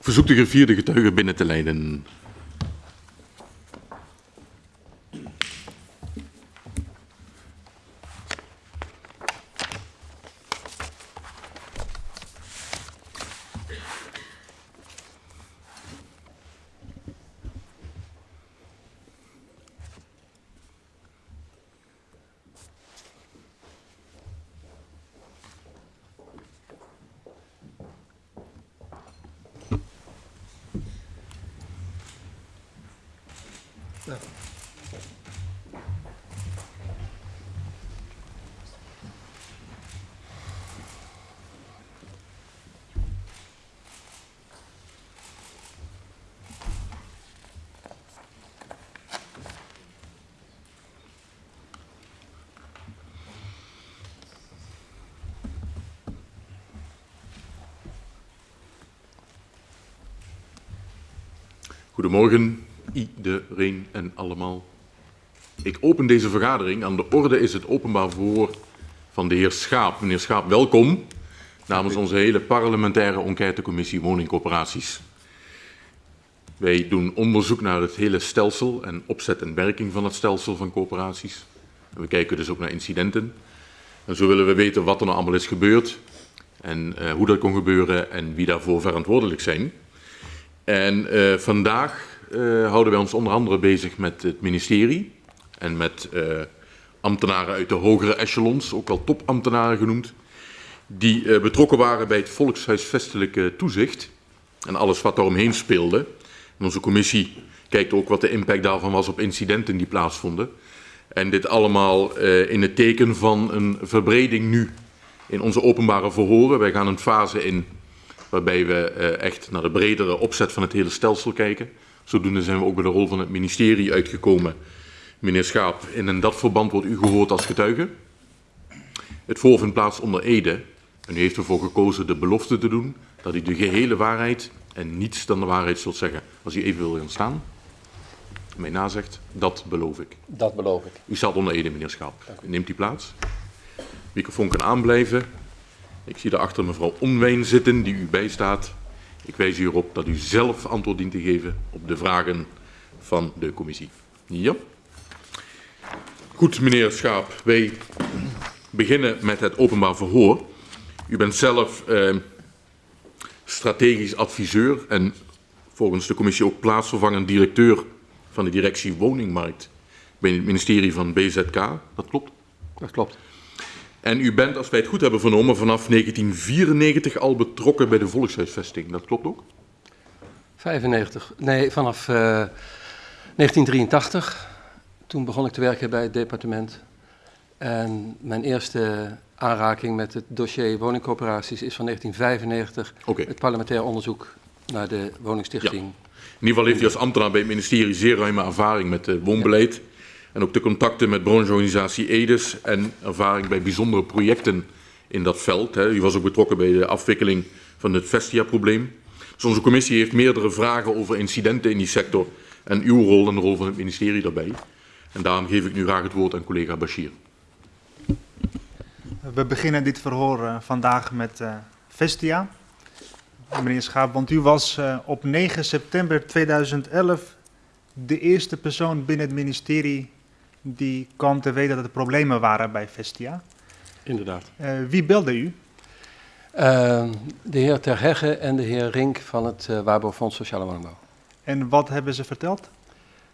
Verzoek de gevierde getuigen binnen te leiden. Goedemorgen, iedereen en allemaal. Ik open deze vergadering. Aan de orde is het openbaar verhoor van de heer Schaap. Meneer Schaap, welkom namens onze hele parlementaire enquêtecommissie woningcoöperaties. Wij doen onderzoek naar het hele stelsel en opzet en werking van het stelsel van coöperaties. We kijken dus ook naar incidenten. En zo willen we weten wat er nou allemaal is gebeurd en uh, hoe dat kon gebeuren en wie daarvoor verantwoordelijk zijn. En uh, vandaag uh, houden wij ons onder andere bezig met het ministerie en met uh, ambtenaren uit de hogere echelons, ook wel topambtenaren genoemd, die betrokken waren bij het volkshuisvestelijke toezicht en alles wat daaromheen speelde. Onze commissie kijkt ook wat de impact daarvan was op incidenten die plaatsvonden. En dit allemaal in het teken van een verbreding nu in onze openbare verhoren. Wij gaan een fase in waarbij we echt naar de bredere opzet van het hele stelsel kijken. Zodoende zijn we ook bij de rol van het ministerie uitgekomen. Meneer Schaap, in dat verband wordt u gehoord als getuige. Het voor vindt plaats onder Ede. En u heeft ervoor gekozen de belofte te doen dat u de gehele waarheid en niets dan de waarheid zult zeggen. Als u even wil gaan staan, mij nazegt, dat beloof ik. Dat beloof ik. U staat onder Ede, meneer Schaap. Neemt u plaats. Microfoon kan aanblijven. Ik zie daarachter mevrouw Onwijn zitten, die u bijstaat. Ik wijs u erop dat u zelf antwoord dient te geven op de vragen van de commissie. Ja. Goed, meneer Schaap. Wij beginnen met het openbaar verhoor. U bent zelf eh, strategisch adviseur en volgens de commissie ook plaatsvervangend directeur van de directie woningmarkt bij het ministerie van BZK. Dat klopt? Dat klopt. En u bent, als wij het goed hebben vernomen, vanaf 1994 al betrokken bij de volkshuisvesting. Dat klopt ook? 95, nee, vanaf uh, 1983. Toen begon ik te werken bij het departement. En mijn eerste aanraking met het dossier woningcoöperaties is van 1995. Okay. Het parlementair onderzoek naar de woningstichting. Ja. In ieder geval heeft u als ambtenaar bij het ministerie zeer ruime ervaring met het woonbeleid. Ja. En ook de contacten met brancheorganisatie EDES en ervaring bij bijzondere projecten in dat veld. Hè. U was ook betrokken bij de afwikkeling van het Vestia-probleem. Dus onze commissie heeft meerdere vragen over incidenten in die sector en uw rol en de rol van het ministerie daarbij. En daarom geef ik nu graag het woord aan collega Bashir. We beginnen dit verhoor uh, vandaag met uh, Vestia. Meneer Schaap, want u was uh, op 9 september 2011 de eerste persoon binnen het ministerie die kwam te weten dat er problemen waren bij Vestia. Inderdaad. Uh, wie belde u? Uh, de heer Terhegge en de heer Rink van het uh, Waarborgfonds Sociale Woningbouw. En wat hebben ze verteld?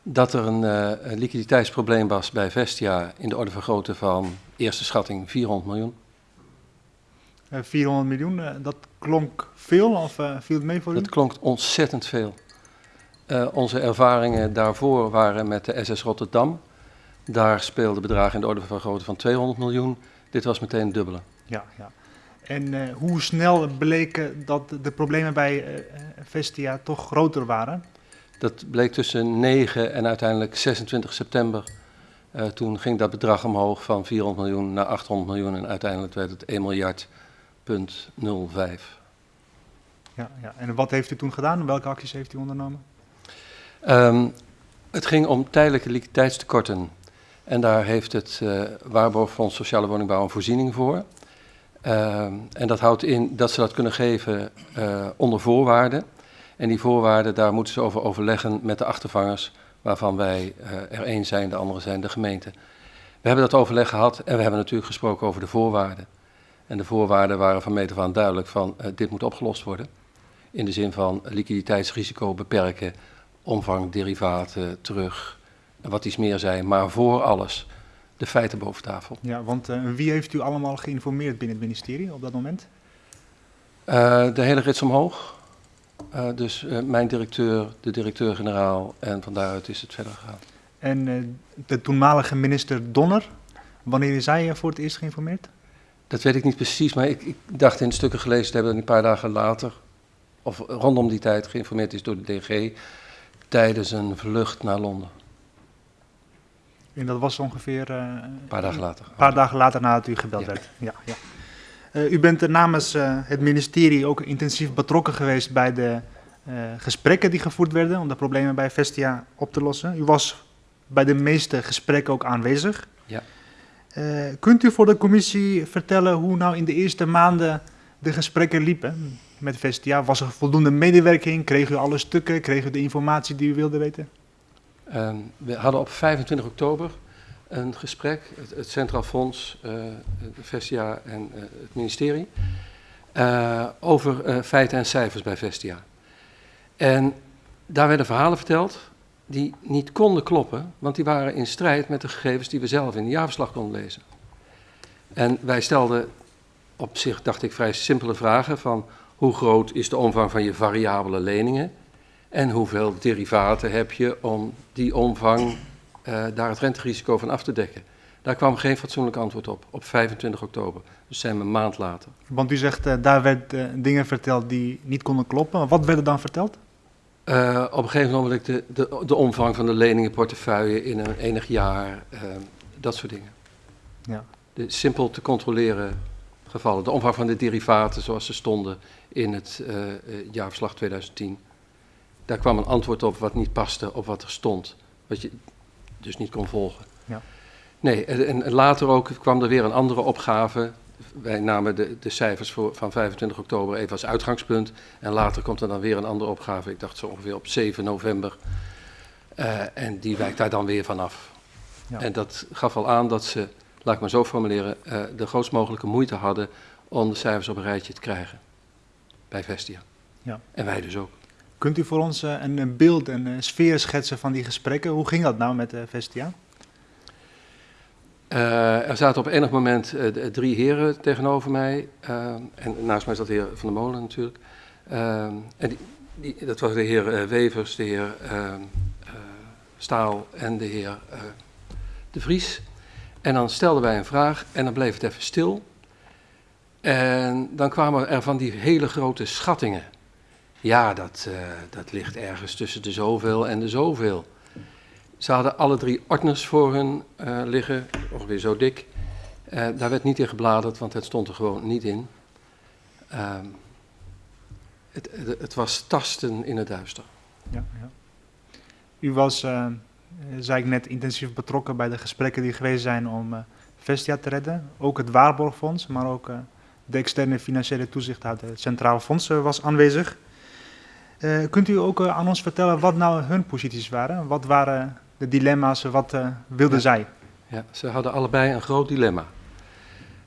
Dat er een, uh, een liquiditeitsprobleem was bij Vestia in de orde van grootte van eerste schatting 400 miljoen. 400 miljoen, dat klonk veel of viel het mee voor u? Dat klonk ontzettend veel. onze ervaringen daarvoor waren met de SS Rotterdam. Daar speelden bedragen in de orde van grootte van 200 miljoen. Dit was meteen het dubbele. Ja, ja. En uh, hoe snel bleken dat de problemen bij uh, Vestia toch groter waren? Dat bleek tussen 9 en uiteindelijk 26 september. Uh, toen ging dat bedrag omhoog van 400 miljoen naar 800 miljoen en uiteindelijk werd het 1 miljard punt 05. Ja, ja, en wat heeft u toen gedaan? Welke acties heeft u ondernomen? Um, het ging om tijdelijke liquiditeitstekorten. En daar heeft het uh, Waarborgfonds Sociale Woningbouw een voorziening voor. Uh, en dat houdt in dat ze dat kunnen geven uh, onder voorwaarden. En die voorwaarden, daar moeten ze over overleggen met de achtervangers, waarvan wij er één zijn, de andere zijn de gemeente. We hebben dat overleg gehad en we hebben natuurlijk gesproken over de voorwaarden. En de voorwaarden waren van meet af aan duidelijk van dit moet opgelost worden. In de zin van liquiditeitsrisico beperken, omvang derivaten terug en wat iets meer zijn. Maar voor alles de feiten boven tafel. Ja, want uh, wie heeft u allemaal geïnformeerd binnen het ministerie op dat moment? Uh, de hele rits omhoog. Uh, dus mijn directeur, de directeur-generaal en van daaruit is het verder gegaan. En de toenmalige minister Donner, wanneer is hij voor het eerst geïnformeerd? Dat weet ik niet precies, maar ik, ik dacht in stukken gelezen te hebben dat een paar dagen later, of rondom die tijd, geïnformeerd is door de DG tijdens een vlucht naar Londen. En dat was ongeveer... Uh, een paar dagen later. Een paar dagen later nadat u gebeld Ja. werd. Ja, ja. Uh, u bent namens uh, het ministerie ook intensief betrokken geweest bij de gesprekken die gevoerd werden om de problemen bij Vestia op te lossen. U was bij de meeste gesprekken ook aanwezig. Ja. Uh, kunt u voor de commissie vertellen hoe nou in de eerste maanden de gesprekken liepen met Vestia? Was er voldoende medewerking? Kreeg u alle stukken? Kreeg u de informatie die u wilde weten? Uh, we hadden op 25 oktober een gesprek, het, het Centraal Fonds, uh, Vestia en uh, het ministerie, uh, over feiten en cijfers bij Vestia. En daar werden verhalen verteld die niet konden kloppen, want die waren in strijd met de gegevens die we zelf in de jaarverslag konden lezen. En wij stelden op zich, dacht ik, vrij simpele vragen van hoe groot is de omvang van je variabele leningen en hoeveel derivaten heb je om die omvang uh, daar het renterisico van af te dekken. Daar kwam geen fatsoenlijk antwoord op, op 25 oktober. Dus zijn we een maand later. Want u zegt, uh, daar werden uh, dingen verteld die niet konden kloppen. Wat werd er dan verteld? Uh, op een gegeven moment de, de, de omvang van de leningenportefeuille in een enig jaar, dat soort dingen. Ja. De simpel te controleren gevallen. De omvang van de derivaten zoals ze stonden in het jaarverslag 2010. Daar kwam een antwoord op wat niet paste op wat er stond. Wat je dus niet kon volgen. Ja. Nee, en, later ook kwam er weer een andere opgave wij namen de, de cijfers voor, van 25 oktober even als uitgangspunt. En later komt er dan weer een andere opgave, ik dacht zo ongeveer op 7 november. Uh, en die wijkt daar dan weer vanaf. Ja. En dat gaf al aan dat ze, laat ik maar zo formuleren, uh, de grootst mogelijke moeite hadden om de cijfers op een rijtje te krijgen. Bij Vestia. Ja. En wij dus ook. Kunt u voor ons uh, een, een, beeld, een, een sfeer schetsen van die gesprekken? Hoe ging dat nou met Vestia? Uh, er zaten op enig moment drie heren tegenover mij. En naast mij zat de heer Van der Molen natuurlijk. en die, dat was de heer Wevers, de heer Staal en de heer De Vries. En dan stelden wij een vraag en dan bleef het even stil. En dan kwamen er van die hele grote schattingen. Ja, dat, dat ligt ergens tussen de zoveel en de zoveel. Ze hadden alle drie ordners voor hun uh, liggen, ongeveer zo dik. Uh, daar werd niet in gebladerd, want het stond er gewoon niet in. Uh, het, het, het, was tasten in het duister. Ja, ja. U was, zei ik net, intensief betrokken bij de gesprekken die geweest zijn om Vestia te redden. Ook het Waarborgfonds, maar ook de externe financiële toezichthouder, het Centraal Fonds, was aanwezig. Uh, kunt u ook uh, aan ons vertellen wat nou hun posities waren? Wat waren de dilemma's, wat uh, wilden ja. zij? Ja, ze hadden allebei een groot dilemma.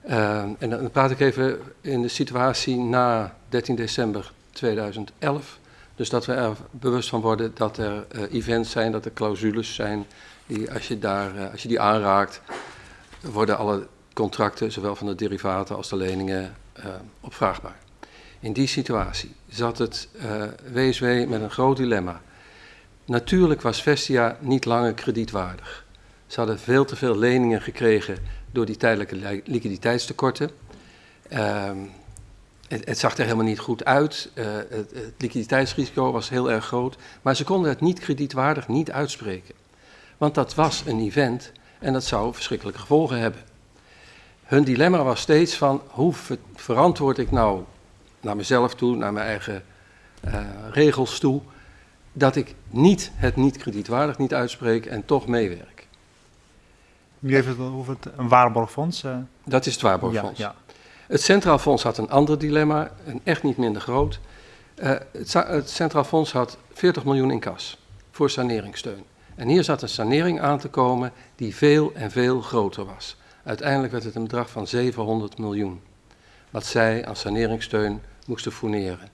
en dan praat ik even in de situatie na 13 december 2011. Dus dat we er bewust van worden dat er events zijn, dat er clausules zijn, die als je, daar, als je die aanraakt, worden alle contracten, zowel van de derivaten als de leningen, opvraagbaar. In die situatie zat het WSW met een groot dilemma. Natuurlijk was Vestia niet langer kredietwaardig. Ze hadden veel te veel leningen gekregen door die tijdelijke liquiditeitstekorten. Uh, het, zag er helemaal niet goed uit. Uh, het, liquiditeitsrisico was heel erg groot. Maar ze konden het niet kredietwaardig niet uitspreken. Want dat was een event en dat zou verschrikkelijke gevolgen hebben. Hun dilemma was steeds van hoe ver verantwoord ik nou naar mezelf toe, naar mijn eigen uh, regels toe, dat ik niet het niet kredietwaardig niet uitspreek en toch meewerk. U heeft het over het, een waarborgfonds? Uh... Dat is het waarborgfonds. Ja, ja. Het Centraal Fonds had een ander dilemma, een echt niet minder groot. Uh, het, het, Centraal Fonds had 40 miljoen in kas voor saneringssteun. En hier zat een sanering aan te komen die veel en veel groter was. Uiteindelijk werd het een bedrag van 700 miljoen. Wat zij aan saneringssteun moesten fourneren.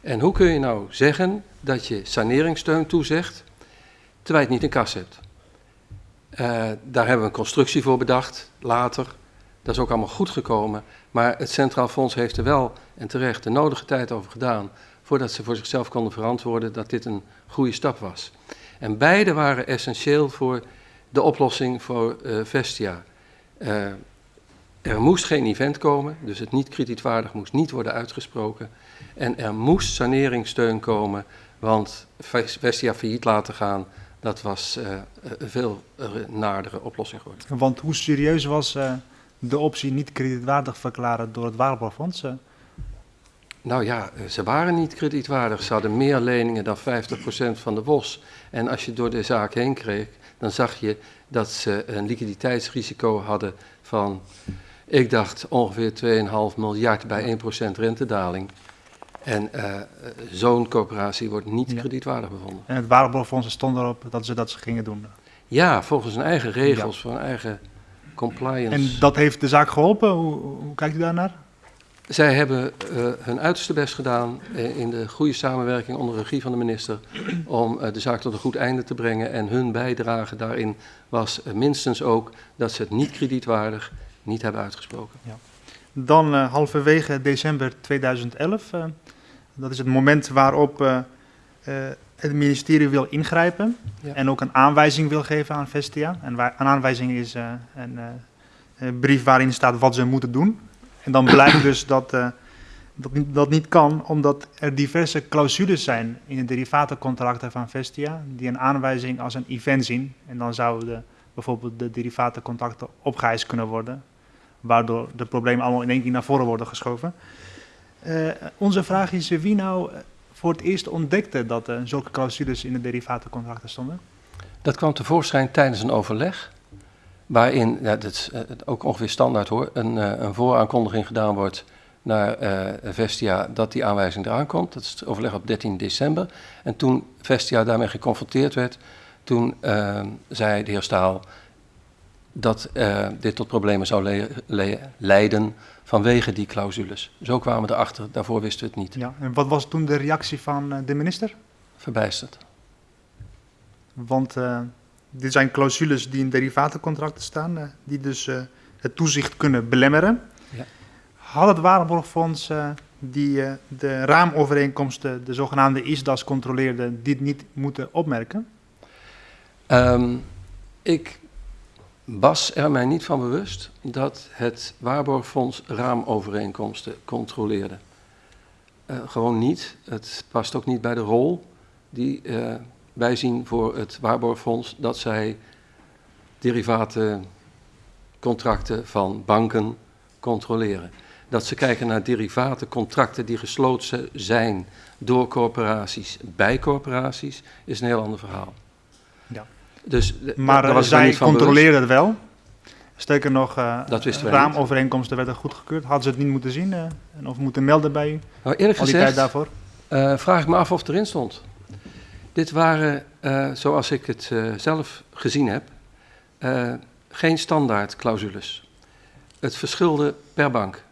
En hoe kun je nou zeggen dat je saneringssteun toezegt, terwijl je het niet in kas hebt? Uh, daar hebben we een constructie voor bedacht, later. Dat is ook allemaal goed gekomen. Maar het Centraal Fonds heeft er wel en terecht de nodige tijd over gedaan. voordat ze voor zichzelf konden verantwoorden dat dit een goede stap was. En beide waren essentieel voor de oplossing voor uh, Vestia. Uh, er moest geen event komen, dus het niet kredietwaardig moest niet worden uitgesproken. En er moest saneringssteun komen, want Vestia failliet laten gaan, dat was uh, een veel naardere oplossing geworden. Want hoe serieus was uh, de optie niet kredietwaardig verklaren door het Waarborgfonds? Nou ja, ze waren niet kredietwaardig. Ze hadden meer leningen dan 50% van de WOS. En als je door de zaak heen kreeg, dan zag je dat ze een liquiditeitsrisico hadden van, ik dacht ongeveer 2,5 miljard bij 1% rentedaling. En uh, zo'n coöperatie wordt niet ja. kredietwaardig bevonden. En het Waarborgfonds stond erop dat ze dat ze gingen doen? Ja, volgens hun eigen regels, ja. voor hun eigen compliance. En dat heeft de zaak geholpen? Hoe, hoe kijkt u daarnaar? Zij hebben uh, hun uiterste best gedaan uh, in de goede samenwerking onder regie van de minister om uh, de zaak tot een goed einde te brengen. En hun bijdrage daarin was minstens ook dat ze het niet kredietwaardig niet hebben uitgesproken. Ja. Dan halverwege december 2011, dat is het moment waarop het ministerie wil ingrijpen ja. en ook een aanwijzing wil geven aan Vestia. En waar, een aanwijzing is een, een brief waarin staat wat ze moeten doen. En dan blijkt dus dat, dat, dat niet kan, omdat er diverse clausules zijn in de derivatencontracten van Vestia, die een aanwijzing als een event zien. En dan zouden bijvoorbeeld de derivatencontracten opgeëist kunnen worden, waardoor de problemen allemaal in één keer naar voren worden geschoven. Uh, onze vraag is wie nou voor het eerst ontdekte dat er zulke clausules in de derivatencontracten stonden? Dat kwam tevoorschijn tijdens een overleg waarin, ja, dat is uh, ook ongeveer standaard hoor, een, uh, een vooraankondiging gedaan wordt naar uh, Vestia dat die aanwijzing eraan komt. Dat is het overleg op 13 december. En toen Vestia daarmee geconfronteerd werd, toen zei de heer Staal dat dit tot problemen zou le le leiden vanwege die clausules. Zo kwamen we erachter, daarvoor wisten we het niet. Ja, en wat was toen de reactie van de minister? Verbijsterd. Want dit zijn clausules die in derivatencontracten staan, uh, die dus het toezicht kunnen belemmeren. Ja. Had het Waarborgfonds, die de raamovereenkomsten, de zogenaamde ISDAS controleerde, dit niet moeten opmerken? Um, ik was er mij niet van bewust dat het Waarborgfonds raamovereenkomsten controleerde. gewoon niet. Het past ook niet bij de rol die wij zien voor het Waarborgfonds dat zij derivatencontracten van banken controleren. Dat ze kijken naar derivatencontracten die gesloten zijn door corporaties bij corporaties, is een heel ander verhaal. Dus, maar was zij controleren het wel? Sterker nog, uh, dat raamovereenkomsten werden goedgekeurd. Hadden ze het niet moeten zien uh, of moeten melden bij u? Nou, eerlijk gezegd, daarvoor? Uh, vraag ik me af of het erin stond. Dit waren, zoals ik het zelf gezien heb, geen standaard clausules. Het verschilde per bank.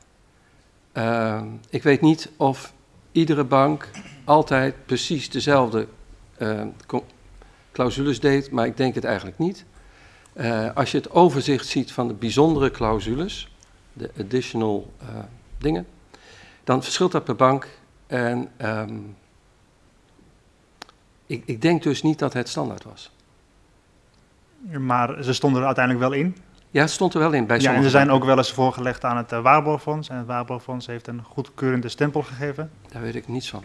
ik weet niet of iedere bank altijd precies dezelfde clausules deed, maar ik denk het eigenlijk niet. als je het overzicht ziet van de bijzondere clausules, de additional dingen, dan verschilt dat per bank. En um, ik, ik denk dus niet dat het standaard was. Maar ze stonden er uiteindelijk wel in? Ja, het stond er wel in bij Ja, en ze zijn ook wel eens voorgelegd aan het uh, Waarborgfonds. En het Waarborgfonds heeft een goedkeurende stempel gegeven. Daar weet ik niets van.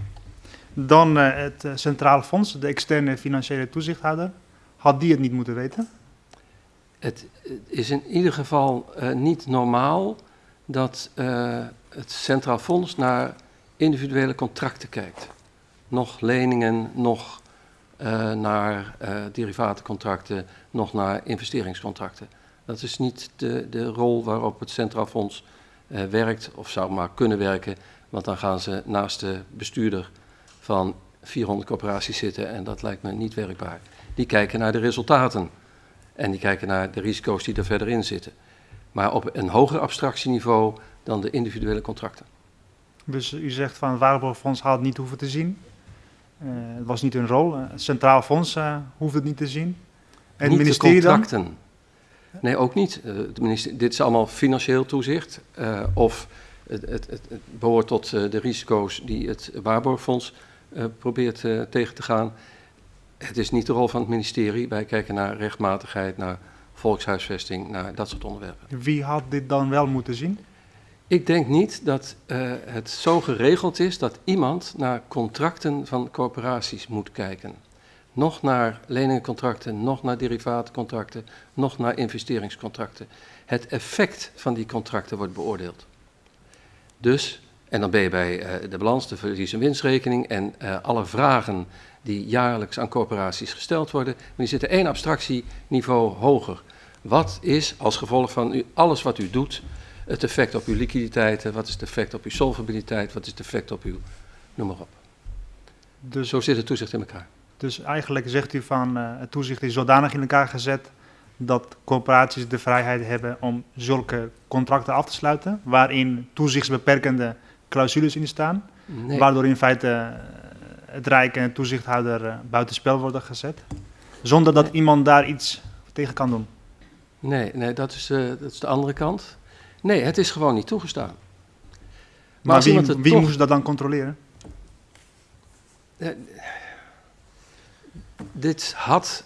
Dan uh, het uh, Centraal Fonds, de externe financiële toezichthouder. Had die het niet moeten weten? Het is in ieder geval niet normaal dat het Centraal Fonds naar individuele contracten kijkt. Nog leningen, nog naar derivatencontracten, nog naar investeringscontracten. Dat is niet de, de rol waarop het Centraal Fonds werkt, of zou maar kunnen werken, want dan gaan ze naast de bestuurder van 400 corporaties zitten en dat lijkt me niet werkbaar. Die kijken naar de resultaten en die kijken naar de risico's die er verder in zitten. Maar op een hoger abstractieniveau dan de individuele contracten. Dus u zegt van het Waarborgfonds had het niet hoeven te zien. Uh, het was niet hun rol. Het Centraal Fonds uh, hoeft het niet te zien. En het ministerie de contracten. Dan? Nee, ook niet. Uh, dit is allemaal financieel toezicht. of het, het, het, het, behoort tot de risico's die het Waarborgfonds probeert tegen te gaan. Het is niet de rol van het ministerie. Wij kijken naar rechtmatigheid, naar volkshuisvesting, naar dat soort onderwerpen. Wie had dit dan wel moeten zien? Ik denk niet dat uh, het zo geregeld is dat iemand naar contracten van corporaties moet kijken. Nog naar leningencontracten, nog naar derivaatcontracten, nog naar investeringscontracten. Het effect van die contracten wordt beoordeeld. Dus, en dan ben je bij uh, de balans, de verlies- en winstrekening en uh, alle vragen die jaarlijks aan corporaties gesteld worden. Maar die zitten één abstractieniveau hoger. Wat is als gevolg van u, alles wat u doet, het effect op uw liquiditeiten, wat is het effect op uw solvabiliteit, wat is het effect op uw, noem maar op. Dus, Zo zit het toezicht in elkaar. Dus eigenlijk zegt u van uh, het toezicht is zodanig in elkaar gezet dat corporaties de vrijheid hebben om zulke contracten af te sluiten, waarin toezichtsbeperkende clausules in staan, nee. waardoor in feite eh, het Rijk en de toezichthouder uh, buitenspel worden gezet, zonder dat nee. iemand daar iets tegen kan doen. Nee, nee dat, is, uh, dat is de andere kant. Nee, het is gewoon niet toegestaan. Maar, maar wie, wie toch... moest dat dan controleren? Uh, dit had,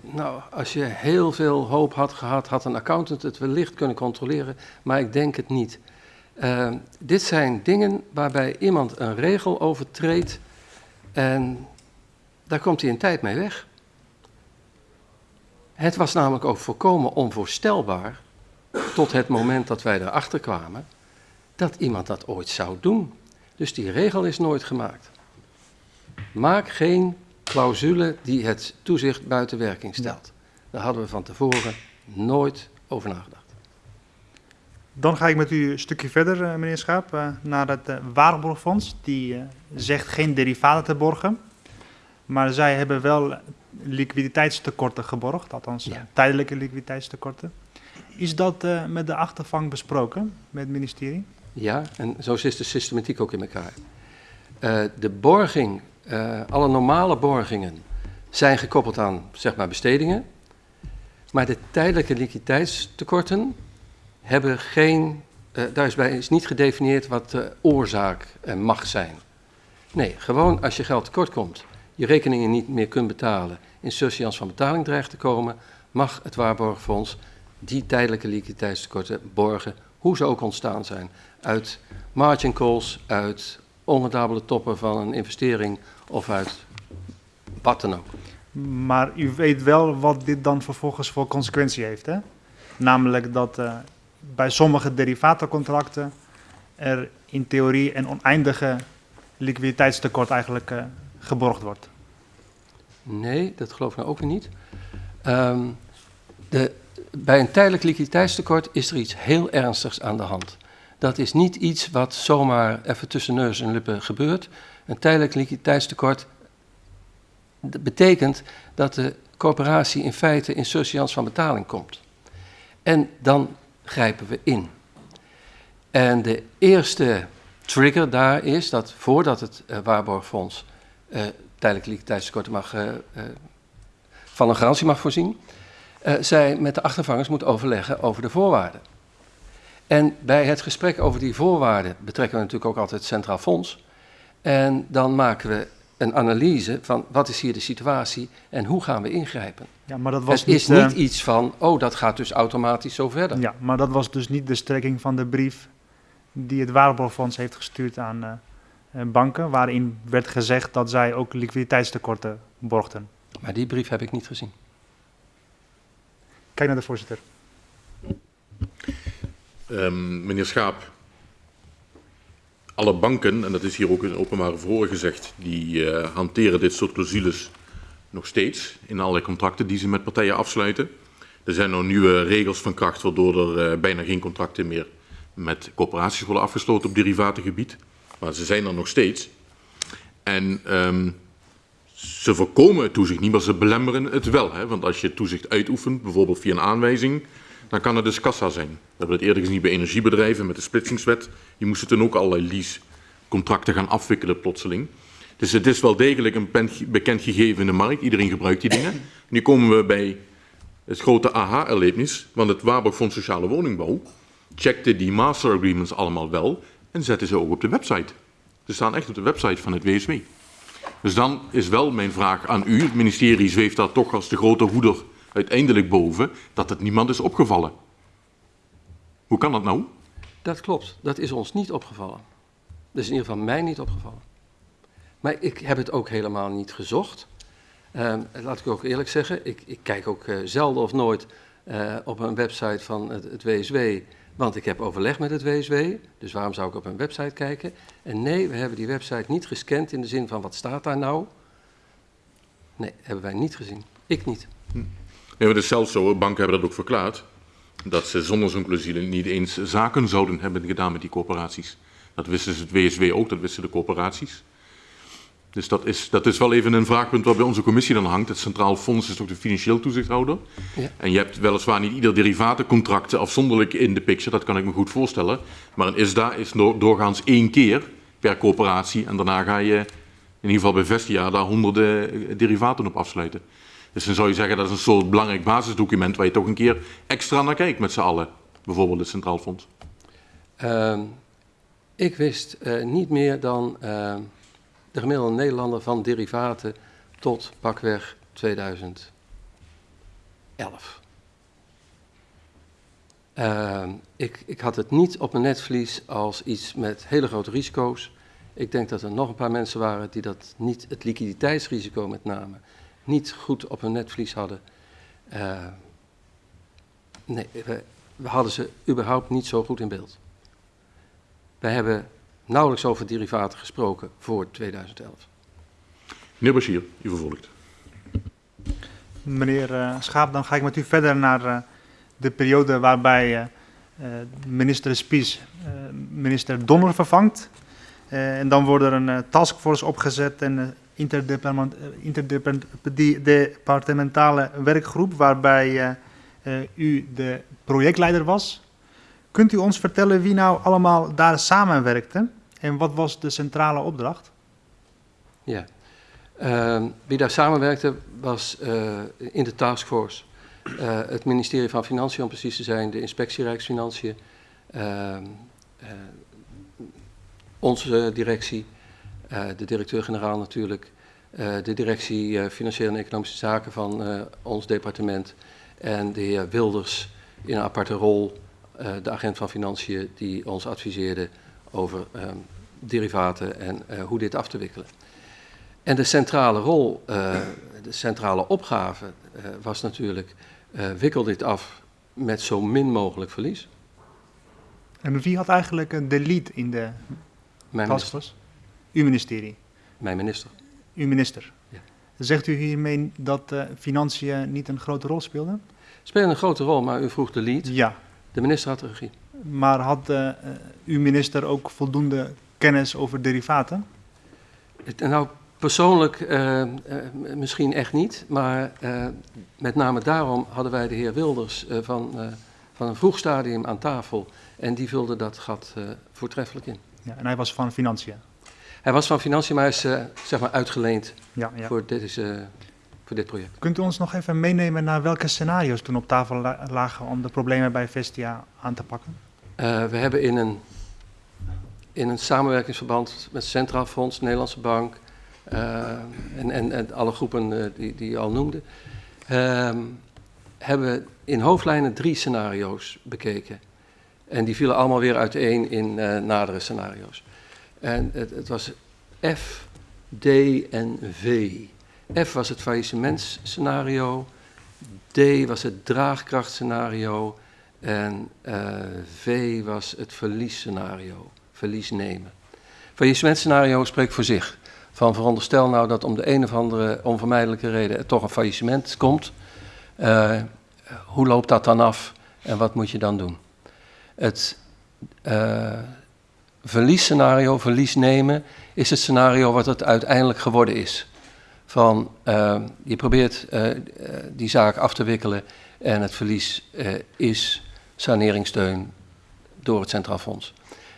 nou, als je heel veel hoop had gehad, had een accountant het wellicht kunnen controleren, maar ik denk het niet. Uh, dit zijn dingen waarbij iemand een regel overtreedt en daar komt hij een tijd mee weg. Het was namelijk ook volkomen onvoorstelbaar tot het moment dat wij erachter kwamen dat iemand dat ooit zou doen. Dus die regel is nooit gemaakt. Maak geen clausule die het toezicht buiten werking stelt. Daar hadden we van tevoren nooit over nagedacht. Dan ga ik met u een stukje verder, eh, meneer Schaap, eh, naar het uh, Waarborgfonds. Die zegt geen derivaten te borgen. Maar zij hebben wel liquiditeitstekorten geborgd, althans ja. tijdelijke liquiditeitstekorten. Is dat uh, met de achtervang besproken, met het ministerie? Ja, en zo zit de systematiek ook in elkaar. Uh, de borging, uh, alle normale borgingen zijn gekoppeld aan zeg maar, bestedingen. Maar de tijdelijke liquiditeitstekorten hebben geen. daar is, bij, is niet gedefinieerd wat de oorzaak mag zijn. Nee, gewoon als je geld tekort komt, je rekeningen niet meer kunt betalen, in surseance van betaling dreigt te komen, mag het waarborgfonds die tijdelijke liquiditeitstekorten borgen, hoe ze ook ontstaan zijn. Uit margin calls, uit onrendabele toppen van een investering of uit wat dan ook. Maar u weet wel wat dit dan vervolgens voor consequentie heeft, hè? Namelijk dat uh, bij sommige derivatencontracten er in theorie een oneindige liquiditeitstekort eigenlijk uh, geborgd wordt. Nee, dat geloof ik nou ook weer niet. Um, de bij een tijdelijk liquiditeitstekort is er iets heel ernstigs aan de hand. Dat is niet iets wat zomaar even tussen neus en lippen gebeurt. Een tijdelijk liquiditeitstekort betekent dat de corporatie in feite in surseance van betaling komt. En dan grijpen we in. En de eerste trigger daar is dat voordat het uh, waarborgfonds uh, tijdelijk liquiditeitstekorten mag, uh, van een garantie mag voorzien, zij met de achtervangers moet overleggen over de voorwaarden. En bij het gesprek over die voorwaarden betrekken we natuurlijk ook altijd het Centraal Fonds. En dan maken we een analyse van wat is hier de situatie en hoe gaan we ingrijpen. Ja, maar dat was het niet, is niet uh, iets van, oh dat gaat dus automatisch zo verder. Ja, maar dat was dus niet de strekking van de brief die het Waarborgfonds heeft gestuurd aan uh, banken, waarin werd gezegd dat zij ook liquiditeitstekorten borgden. Maar die brief heb ik niet gezien. Kijk naar de voorzitter. Um, meneer Schaap, alle banken, en dat is hier ook in openbare gezegd, die uh, hanteren dit soort clausules nog steeds in allerlei contracten die ze met partijen afsluiten. Er zijn nog nieuwe regels van kracht waardoor er uh, bijna geen contracten meer met corporaties worden afgesloten op derivatengebied. Maar ze zijn er nog steeds. En ehm, ze voorkomen het toezicht niet, maar ze belemmeren het wel. Hè? Want als je toezicht uitoefent, bijvoorbeeld via een aanwijzing, dan kan het dus kassa zijn. We hebben het eerder gezien bij energiebedrijven met de splitsingswet. Die moesten toen ook allerlei leasecontracten gaan afwikkelen plotseling. Dus het is wel degelijk een bekend gegeven in de markt. Iedereen gebruikt die dingen. Nu komen we bij het grote aha-erlebnis, want het Waarborg Fonds Sociale Woningbouw checkte die master agreements allemaal wel en zette ze ook op de website. Ze staan echt op de website van het WSW. Dus dan is wel mijn vraag aan u, het ministerie zweeft daar toch als de grote hoeder uiteindelijk boven, dat het niemand is opgevallen. Hoe kan dat nou? Dat klopt, dat is ons niet opgevallen. Dat is in ieder geval mij niet opgevallen. Maar ik heb het ook helemaal niet gezocht. Uh, laat ik ook eerlijk zeggen, ik, ik kijk ook uh, zelden of nooit uh, op een website van het, het, WSW, want ik heb overleg met het WSW, dus waarom zou ik op een website kijken? En nee, we hebben die website niet gescand in de zin van wat staat daar nou? Nee, hebben wij niet gezien. Ik niet. Hm. Nee, maar het is zelfs zo, banken hebben dat ook verklaard, dat ze zonder zo'n clausule niet eens zaken zouden hebben gedaan met die corporaties. Dat wisten ze het WSW ook, dat wisten de corporaties. Dus dat is, dat is wel even een vraagpunt wat bij onze commissie dan hangt. Het Centraal Fonds is toch de financieel toezichthouder. Ja. En je hebt weliswaar niet ieder derivatencontract afzonderlijk in de picture, dat kan ik me goed voorstellen. Maar een ISDA is doorgaans één keer per corporatie en daarna ga je in ieder geval bij Vestia daar honderden eh, derivaten op afsluiten. Dus dan zou je zeggen dat is een soort belangrijk basisdocument waar je toch een keer extra naar kijkt met z'n allen. Bijvoorbeeld het Centraal Fonds. Uh, ik wist uh, niet meer dan... Uh de gemiddelde Nederlander van derivaten tot pakweg 2011. Uh, ik, ik, had het niet op mijn netvlies als iets met hele grote risico's. Ik denk dat er nog een paar mensen waren die dat niet, het liquiditeitsrisico met name, niet goed op hun netvlies hadden. Uh, nee, we, we hadden ze überhaupt niet zo goed in beeld. Wij hebben nauwelijks over derivaten gesproken voor 2011. Meneer Bashir, u vervolgt. Meneer uh, Schaap, dan ga ik met u verder naar uh, de periode waarbij uh, minister Spies minister Donner vervangt. en dan wordt er een taskforce opgezet en interdepartementale werkgroep waarbij u de projectleider was. Kunt u ons vertellen wie nou allemaal daar samenwerkte? En wat was de centrale opdracht? Ja, uh, wie daar samenwerkte was in de taskforce het ministerie van Financiën, om precies te zijn, de inspectie Rijksfinanciën, ehm, eh, onze directie, de directeur-generaal natuurlijk, de directie Financiële en Economische Zaken van ons departement en de heer Wilders in een aparte rol, de agent van Financiën, die ons adviseerde over um, derivaten en hoe dit af te wikkelen. En de centrale rol, de centrale opgave was natuurlijk, wikkel dit af met zo min mogelijk verlies. En wie had eigenlijk de lead in de Mijn taskforce? Uw ministerie? Mijn minister. Uw minister? Ja. Zegt u hiermee dat financiën niet een grote rol speelden? Spelen een grote rol, maar u vroeg de lead. Ja. De minister had de regie. Maar had uw minister ook voldoende kennis over derivaten? Nou, persoonlijk uh, uh, misschien echt niet, maar met name daarom hadden wij de heer Wilders van, van een vroeg stadium aan tafel en die vulde dat gat voortreffelijk in. Ja, en hij was van Financiën? Hij was van Financiën, maar is zeg maar uitgeleend ja, ja. Voor, dit, voor dit project. Kunt u ons nog even meenemen naar welke scenario's toen op tafel lagen om de problemen bij Vestia aan te pakken? we hebben in een in een samenwerkingsverband met Centraal Fonds, Nederlandse Bank uh, en, en, en, alle groepen die, die je al noemde, uh, hebben we in hoofdlijnen drie scenario's bekeken. En die vielen allemaal weer uiteen in nadere scenario's. En het, het, was F, D en V. F was het faillissementscenario, D was het draagkrachtscenario en V was het verliesscenario verlies nemen. Faillissementscenario spreekt voor zich. Van veronderstel nou dat om de een of andere onvermijdelijke reden er toch een faillissement komt. Uh, hoe loopt dat dan af en wat moet je dan doen? Het uh, verliesscenario, verlies nemen, is het scenario wat het uiteindelijk geworden is. Van uh, je probeert uh, die zaak af te wikkelen en het verlies is saneringssteun door het Centraal Fonds.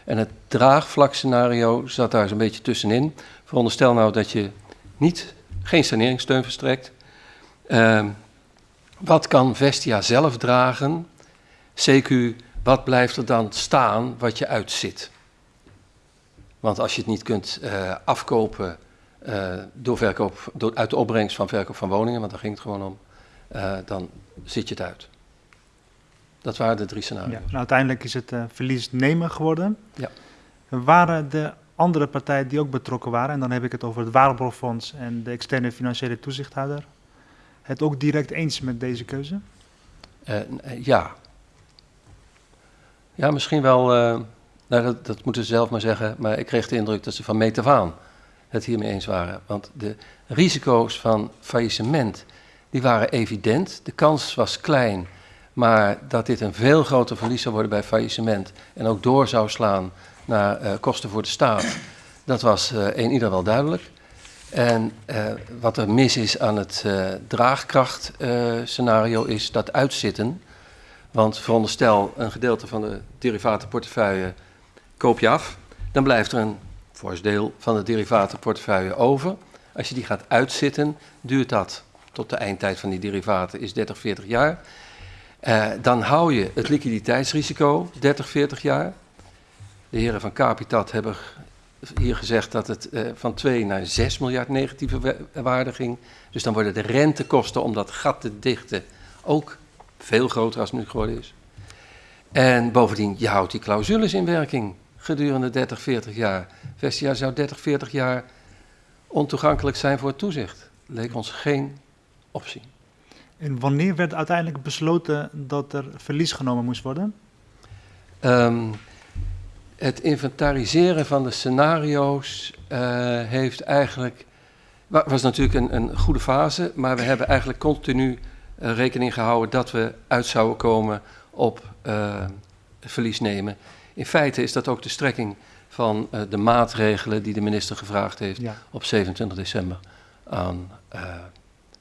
En het draagvlakscenario zat daar zo'n beetje tussenin. Veronderstel nou dat je niet, geen saneringssteun verstrekt. Uh, wat kan Vestia zelf dragen? CQ, wat blijft er dan staan wat je uitzit? Want als je het niet kunt uh, afkopen uh, door verkoop, door, uit de opbrengst van verkoop van woningen, want daar ging het gewoon om, uh, dan zit je het uit. Dat waren de drie scenario's. Ja, nou, uiteindelijk is het verlies nemen geworden. Ja. Waren de andere partijen die ook betrokken waren, en dan heb ik het over het Waarborgfonds en de externe financiële toezichthouder, het ook direct eens met deze keuze? Ja. Ja, misschien wel, nou, dat, moeten ze zelf maar zeggen, maar ik kreeg de indruk dat ze van meet af het hiermee eens waren. Want de risico's van faillissement, die waren evident. De kans was klein, maar dat dit een veel groter verlies zou worden bij faillissement en ook door zou slaan naar uh, kosten voor de staat, dat was uh, ieder geval duidelijk. En uh, wat er mis is aan het draagkrachtscenario is dat uitzitten. Want veronderstel een gedeelte van de derivatenportefeuille koop je af, dan blijft er een fors deel van de derivatenportefeuille over. Als je die gaat uitzitten, duurt dat tot de eindtijd van die derivaten is 30, 40 jaar. Uh, dan hou je het liquiditeitsrisico 30, 40 jaar. De heren van Capitat hebben hier gezegd dat het uh, van 2 naar 6 miljard negatieve waarde ging. Dus dan worden de rentekosten om dat gat te dichten ook veel groter als het nu geworden is. En bovendien, je houdt die clausules in werking gedurende 30, 40 jaar. Vestia zou 30, 40 jaar ontoegankelijk zijn voor het toezicht. Leek ons geen optie. En wanneer werd uiteindelijk besloten dat er verlies genomen moest worden? Um, het inventariseren van de scenario's uh, heeft eigenlijk. was natuurlijk een, een, goede fase, maar we hebben eigenlijk continu uh, rekening gehouden dat we uit zouden komen op uh, verlies nemen. In feite is dat ook de strekking van uh, de maatregelen die de minister gevraagd heeft ja. op 27 december aan uh,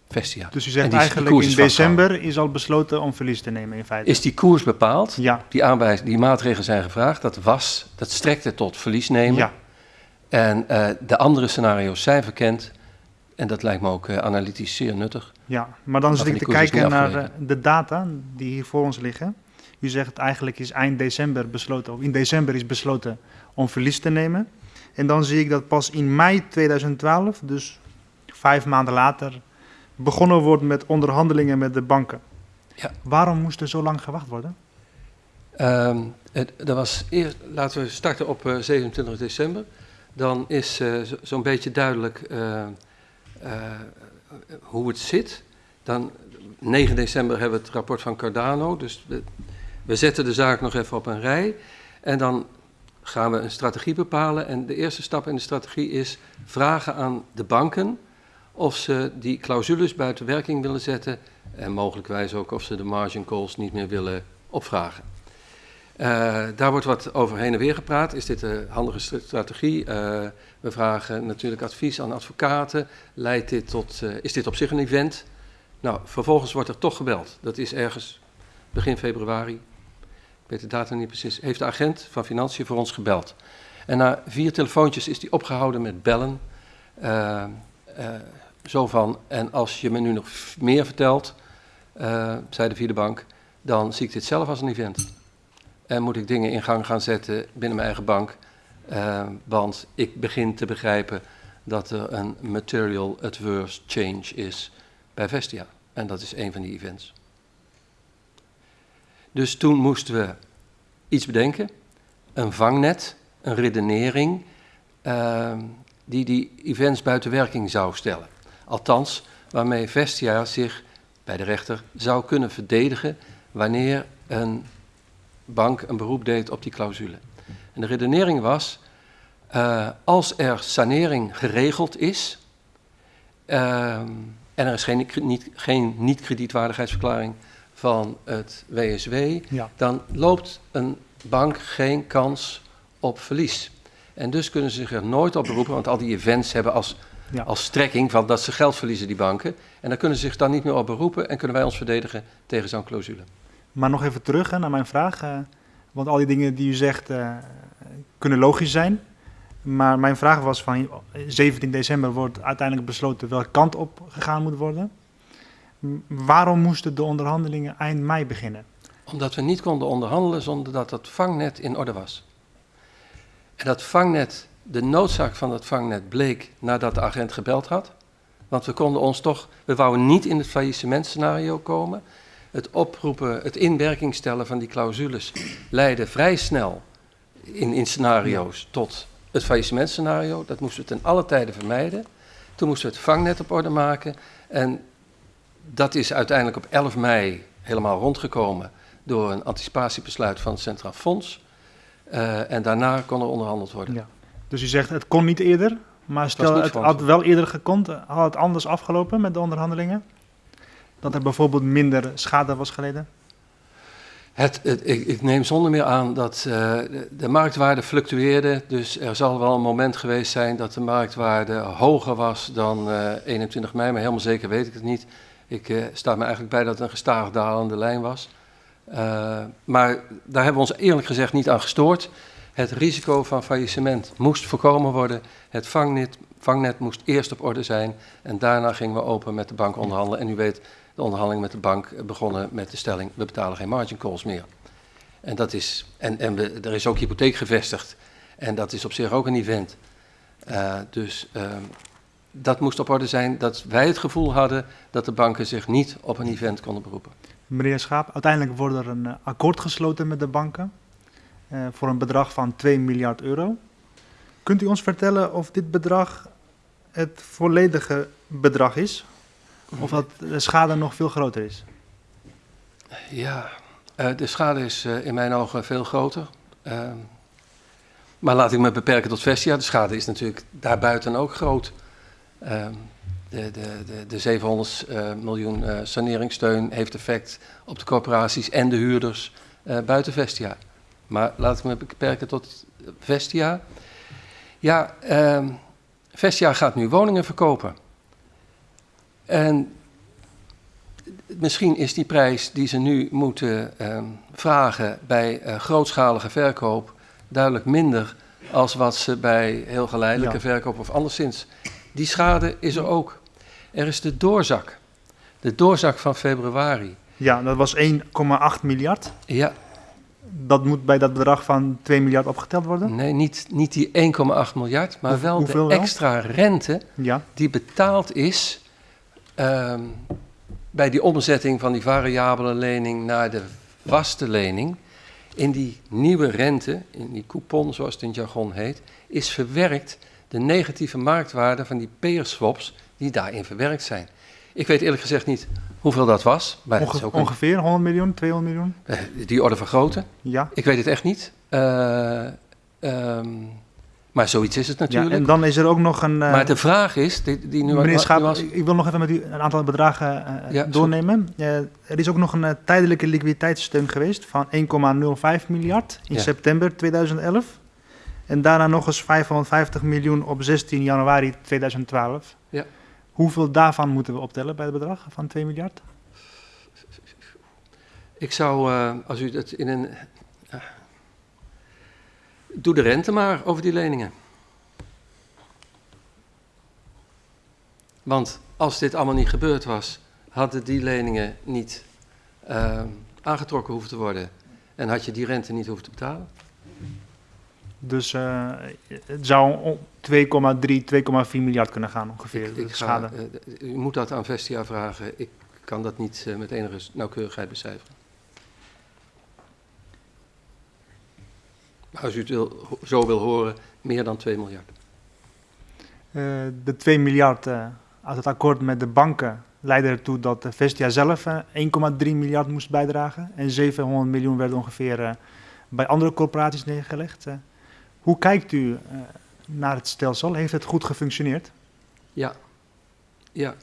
Vestia. Dus u zegt eigenlijk in december is al besloten om verlies te nemen in feite? Is die koers bepaald? Ja. Die, aanwijs, die maatregelen zijn gevraagd, dat was, dat strekte tot verlies nemen. Ja. En uh, de andere scenario's zijn verkend. En dat lijkt me ook uh, analytisch zeer nuttig. Ja, maar dan zit ik te kijken naar de data die hier voor ons liggen. U zegt eigenlijk is eind december besloten, of in december is besloten om verlies te nemen. En dan zie ik dat pas in mei 2012, dus vijf maanden later, begonnen wordt met onderhandelingen met de banken. Ja. Waarom moest er zo lang gewacht worden? Um, het, dat was eerst, laten we starten op uh, 27 december. Dan is uh, zo'n zo beetje duidelijk uh, hoe het zit. Dan 9 december hebben we het rapport van Cardano. Dus we, zetten de zaak nog even op een rij. En dan gaan we een strategie bepalen. En de eerste stap in de strategie is vragen aan de banken of ze die clausules buiten werking willen zetten en mogelijkwijs ook of ze de margin calls niet meer willen opvragen. Uh, daar wordt wat over heen en weer gepraat. Is dit een handige strategie? Uh, we vragen natuurlijk advies aan advocaten. Leidt dit tot, uh, is dit op zich een event? Nou, vervolgens wordt er toch gebeld. Dat is ergens begin februari. Ik weet de datum niet precies. Heeft de agent van Financiën voor ons gebeld. En na vier telefoontjes is hij opgehouden met bellen. Zo van, en als je me nu nog meer vertelt, uh, zei de vierde bank, dan zie ik dit zelf als een event. En moet ik dingen in gang gaan zetten binnen mijn eigen bank, want ik begin te begrijpen dat er een material adverse change is bij Vestia. En dat is een van die events. Dus toen moesten we iets bedenken, een vangnet, een redenering, uh, die die events buiten werking zou stellen. Althans, waarmee Vestia zich bij de rechter zou kunnen verdedigen wanneer een bank een beroep deed op die clausule. En de redenering was, uh, als er sanering geregeld is uh, en er is geen, niet, geen niet-kredietwaardigheidsverklaring van het WSW, ja. dan loopt een bank geen kans op verlies. En dus kunnen ze zich er nooit op beroepen, want al die events hebben als, Ja. als strekking van dat ze geld verliezen, die banken. En dan kunnen ze zich dan niet meer op beroepen en kunnen wij ons verdedigen tegen zo'n clausule. Maar nog even terug hè, naar mijn vraag. eh, want al die dingen die u zegt eh, kunnen logisch zijn. Maar mijn vraag was van 17 december wordt uiteindelijk besloten welke kant op gegaan moet worden. Waarom moesten de onderhandelingen eind mei beginnen? Omdat we niet konden onderhandelen zonder dat dat vangnet in orde was. En dat vangnet, de noodzaak van dat vangnet bleek nadat de agent gebeld had. Want we konden ons toch, we wouden niet in het faillissementscenario komen. Het oproepen, het in werking stellen van die clausules leidde vrij snel in, in scenario's tot het faillissementscenario. Dat moesten we ten alle tijden vermijden. Toen moesten we het vangnet op orde maken. En dat is uiteindelijk op 11 mei helemaal rondgekomen door een anticipatiebesluit van het Centraal Fonds. Eh, en daarna kon er onderhandeld worden. Ja. Dus u zegt het kon niet eerder. Maar stel het voor had wel eerder gekund, had het anders afgelopen met de onderhandelingen? Dat er bijvoorbeeld minder schade was geleden? Het, het, ik, ik neem zonder meer aan dat eh, de, de marktwaarde fluctueerde. Dus er zal wel een moment geweest zijn dat de marktwaarde hoger was dan eh, 21 mei. Maar helemaal zeker weet ik het niet. Ik eh, sta me eigenlijk bij dat het een gestaag dalende lijn was. Eh, maar daar hebben we ons eerlijk gezegd niet aan gestoord. Het risico van faillissement moest voorkomen worden. Het vangnet, vangnet moest eerst op orde zijn. En daarna gingen we open met de bank onderhandelen. En u weet, de onderhandeling met de bank begonnen met de stelling: we betalen geen margin calls meer. En, dat is, en, en we, er is ook hypotheek gevestigd. En dat is op zich ook een event. Eh, dus ehm, dat moest op orde zijn dat wij het gevoel hadden dat de banken zich niet op een event konden beroepen. Meneer Schaap, uiteindelijk wordt er een eh, akkoord gesloten met de banken eh, voor een bedrag van 2 miljard euro. Kunt u ons vertellen of dit bedrag het volledige bedrag is? Of dat de schade nog veel groter is? Ja, eh, de schade is eh, in mijn ogen veel groter. Ehm, maar laat ik me beperken tot Vestia. De schade is natuurlijk daarbuiten ook groot. Ehm, de, de, de, de 700 eh, miljoen eh, saneringssteun heeft effect op de corporaties en de huurders eh, buiten Vestia. Maar laat ik me beperken tot Vestia. Ja, ehm, Vestia gaat nu woningen verkopen. En misschien is die prijs die ze nu moeten ehm, vragen bij eh, grootschalige verkoop duidelijk minder als wat ze bij heel geleidelijke Ja. verkoop of anderszins. Die schade is er ook. Er is de doorzak. De doorzak van februari. Ja, dat was 1,8 miljard. Ja, Dat moet bij dat bedrag van 2 miljard opgeteld worden? nee, niet, niet die 1,8 miljard, maar Hoe- wel de wel? extra rente Ja. die betaald is ehm, bij die omzetting van die variabele lening naar de vaste lening. In die nieuwe rente, in die coupon zoals het in jargon heet, is verwerkt de negatieve marktwaarde van die peer swaps die daarin verwerkt zijn. Ik weet eerlijk gezegd niet hoeveel dat was, maar dat is Onge- ook een, ongeveer 100 miljoen, 200 miljoen? eh, die orde van grootte. Ja. Ik weet het echt niet. Eh, ehm, maar zoiets is het ja. natuurlijk. En dan is er ook nog een... eh, maar de vraag is, die, die nu, Meneer Schaap, nuance- ik wil nog even met u een aantal bedragen Ja, doornemen. Er is ook nog een tijdelijke liquiditeitssteun geweest van 1,05 miljard in Ja. september 2011. En daarna nog eens 550 miljoen op 16 januari 2012. Ja. Hoeveel daarvan moeten we optellen bij het bedrag van 2 miljard? Ik zou, eh, als u het in een. eh, doe de rente maar over die leningen. Want als dit allemaal niet gebeurd was, hadden die leningen niet eh, aangetrokken hoeven te worden. En had je die rente niet hoeven te betalen. Dus eh, het zou om 2,3, 2,4 miljard kunnen gaan ongeveer. Ik, de ik ga, schade. eh, u moet dat aan Vestia vragen. Ik kan dat niet eh, met enige nauwkeurigheid becijferen. Maar als u het wil, zo wil horen, meer dan 2 miljard. Eh, de 2 miljard eh, uit het akkoord met de banken leidde ertoe dat Vestia zelf eh, 1,3 miljard moest bijdragen. En 700 miljoen werd ongeveer eh, bij andere corporaties neergelegd. Hoe kijkt u eh, naar het stelsel? Heeft het goed gefunctioneerd? Ja, ja.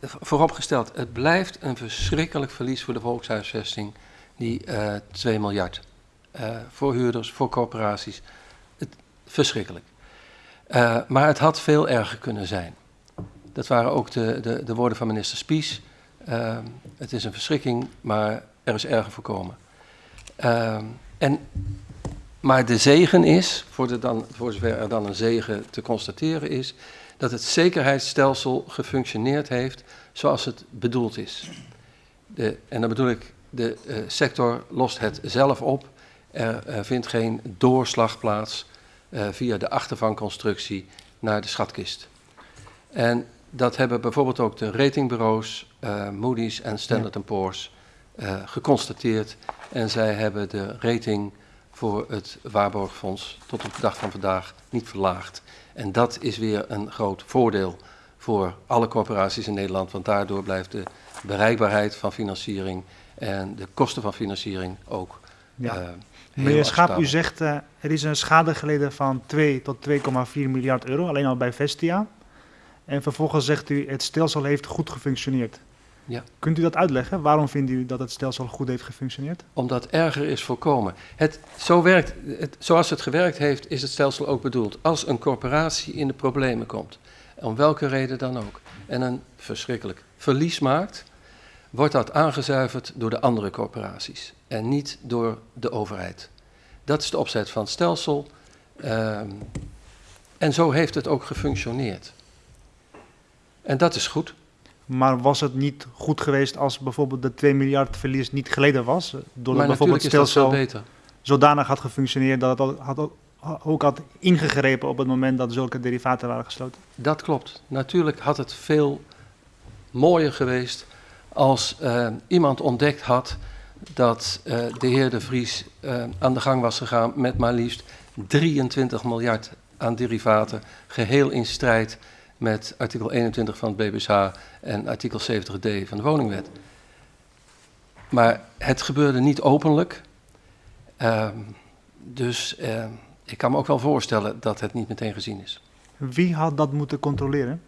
V- vooropgesteld, het blijft een verschrikkelijk verlies voor de volkshuisvesting, die eh 2 miljard. voor huurders, voor corporaties. Het, verschrikkelijk. Uh, maar het had veel erger kunnen zijn. Dat waren ook de, de, de woorden van minister Spies. Uh, het is een verschrikking, maar er is erger voorkomen. en, maar de zegen is, voor, de dan, voor zover er dan een zegen te constateren is, dat het zekerheidsstelsel gefunctioneerd heeft zoals het bedoeld is. De, en dan bedoel ik, de uh, sector lost het zelf op. Er, vindt geen doorslag plaats uh, via de achtervangconstructie naar de schatkist. En dat hebben bijvoorbeeld ook de ratingbureaus uh, Moody's en Standard. Poor's geconstateerd. En zij hebben de rating voor het Waarborgfonds tot op de dag van vandaag niet verlaagd. En dat is weer een groot voordeel voor alle corporaties in Nederland, want daardoor blijft de bereikbaarheid van financiering en de kosten van financiering ook. Ja. Uh, Meneer Schaap, u zegt uh, er is een schade geleden van 2 tot 2,4 miljard euro, alleen al bij Vestia. En vervolgens zegt u het stelsel heeft goed gefunctioneerd. Ja. Kunt u dat uitleggen? Waarom vindt u dat het stelsel goed heeft gefunctioneerd? Omdat erger is voorkomen. Het, zo werkt, het, zoals het gewerkt heeft, is het stelsel ook bedoeld. Als een corporatie in de problemen komt, om welke reden dan ook, en een verschrikkelijk verlies maakt, wordt dat aangezuiverd door de andere corporaties en niet door de overheid. Dat is de opzet van het stelsel. Um, en zo heeft het ook gefunctioneerd. En dat is goed. Maar was het niet goed geweest als bijvoorbeeld de 2 miljard verlies niet geleden was? Doordat bijvoorbeeld het stelsel zodanig had gefunctioneerd dat het had, ook had ingegrepen op het moment dat zulke derivaten waren gesloten? Dat klopt. Natuurlijk had het veel mooier geweest als uh, iemand ontdekt had dat uh, de heer De Vries uh, aan de gang was gegaan met maar liefst 23 miljard aan derivaten, geheel in strijd met artikel 21 van het BBSH en artikel 70d van de woningwet. Maar het gebeurde niet openlijk. Uh, dus uh, ik kan me ook wel voorstellen dat het niet meteen gezien is. Wie had dat moeten controleren?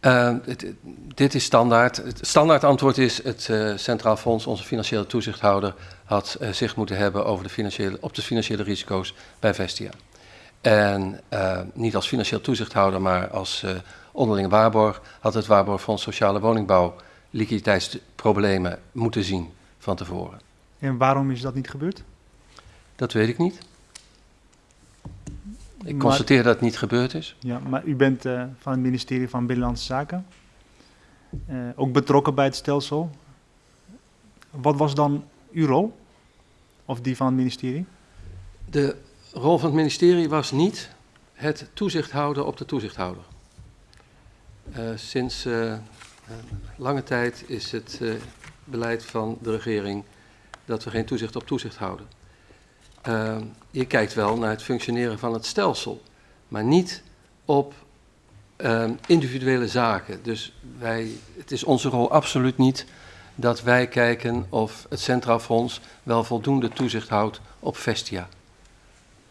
Uh, dit, dit, is standaard. Het standaard antwoord is: het uh, Centraal Fonds, onze financiële toezichthouder, had uh, zich moeten hebben over de financiële, op de financiële risico's bij Vestia. En niet als financieel toezichthouder, maar als onderlinge waarborg had het Waarborgfonds Sociale Woningbouw liquiditeitsproblemen moeten zien van tevoren. En waarom is dat niet gebeurd? Dat weet ik niet. Ik constateer dat het niet gebeurd is. Ja, maar u bent uh, van het ministerie van Binnenlandse Zaken. Ook betrokken bij het stelsel. Wat was dan uw rol? Of die van het ministerie? De rol van het ministerie was niet het toezicht houden op de toezichthouder. Uh, sinds lange tijd is het beleid van de regering dat we geen toezicht op toezicht houden. Je kijkt wel naar het functioneren van het stelsel, maar niet op individuele zaken. Dus wij, het is onze rol absoluut niet dat wij kijken of het Centraal Fonds wel voldoende toezicht houdt op Vestia.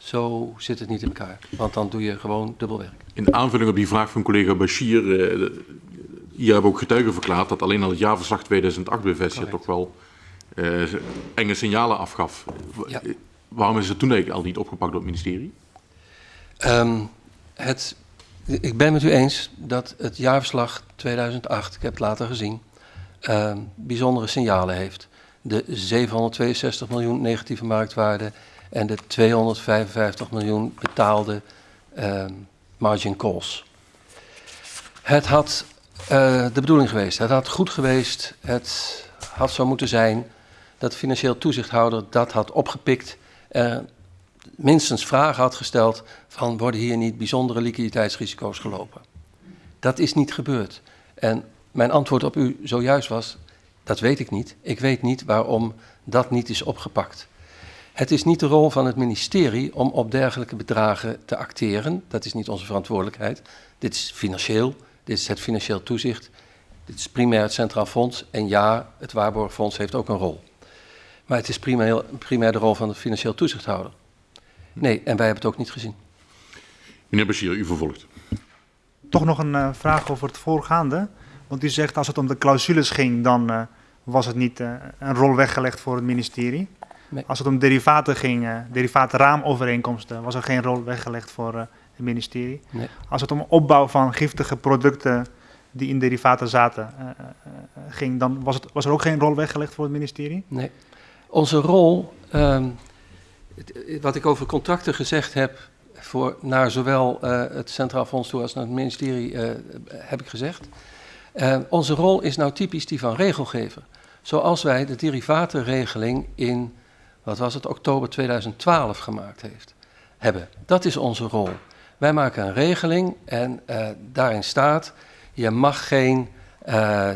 Zo zit het niet in elkaar, want dan doe je gewoon dubbel werk. In aanvulling op die vraag van collega Bashir, uh, hier hebben ook getuigen verklaard dat alleen al het jaarverslag 2008 bij Vestia toch wel uh, enge signalen afgaf. Ja. Waarom is het toen eigenlijk al niet opgepakt door het ministerie? Um, het, ik ben met u eens dat het jaarverslag 2008, ik heb het later gezien, um, bijzondere signalen heeft. De 762 miljoen negatieve marktwaarde en de 255 miljoen betaalde um, margin calls. Het had uh, de bedoeling geweest, het had goed geweest, het had zo moeten zijn dat de financieel toezichthouder dat had opgepikt uh, minstens vragen had gesteld van worden hier niet bijzondere liquiditeitsrisico's gelopen. Dat is niet gebeurd. En mijn antwoord op u zojuist was, dat weet ik niet. Ik weet niet waarom dat niet is opgepakt. Het is niet de rol van het ministerie om op dergelijke bedragen te acteren. Dat is niet onze verantwoordelijkheid. Dit is financieel, dit is het financieel toezicht, dit is primair het Centraal Fonds. En ja, het Waarborgfonds heeft ook een rol. Maar het is primair, primair de rol van de financieel toezichthouder. Nee, en wij hebben het ook niet gezien. Meneer Bashir, u vervolgt. Toch nog een uh, vraag over het voorgaande. Want u zegt als het om de clausules ging, dan uh, was het niet uh, een rol weggelegd voor het ministerie. Nee. Als het om derivaten ging, eh derivatenraamovereenkomsten, was er geen rol weggelegd voor eh, het ministerie. Nee. Als het om opbouw van giftige producten die in derivaten zaten eh, ging, dan was, het, was er ook geen rol weggelegd voor het ministerie. Nee. Onze rol, ehm, wat ik over contracten gezegd heb, voor, naar zowel het Centraal Fonds toe als naar het ministerie, heb ik gezegd. Onze rol is nou typisch die van regelgever. Zoals wij de derivatenregeling in, wat was het, oktober 2012 gemaakt heeft, hebben. Dat is onze rol. Wij maken een regeling en eh, daarin staat, je mag geen eh,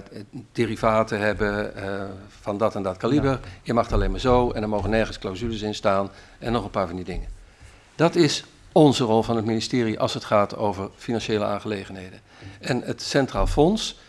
derivaten hebben eh, van dat en dat kaliber. Je mag het alleen maar zo en er mogen nergens clausules in staan en nog een paar van die dingen. Dat is onze rol van het ministerie als het gaat over financiële aangelegenheden. En het Centraal Fonds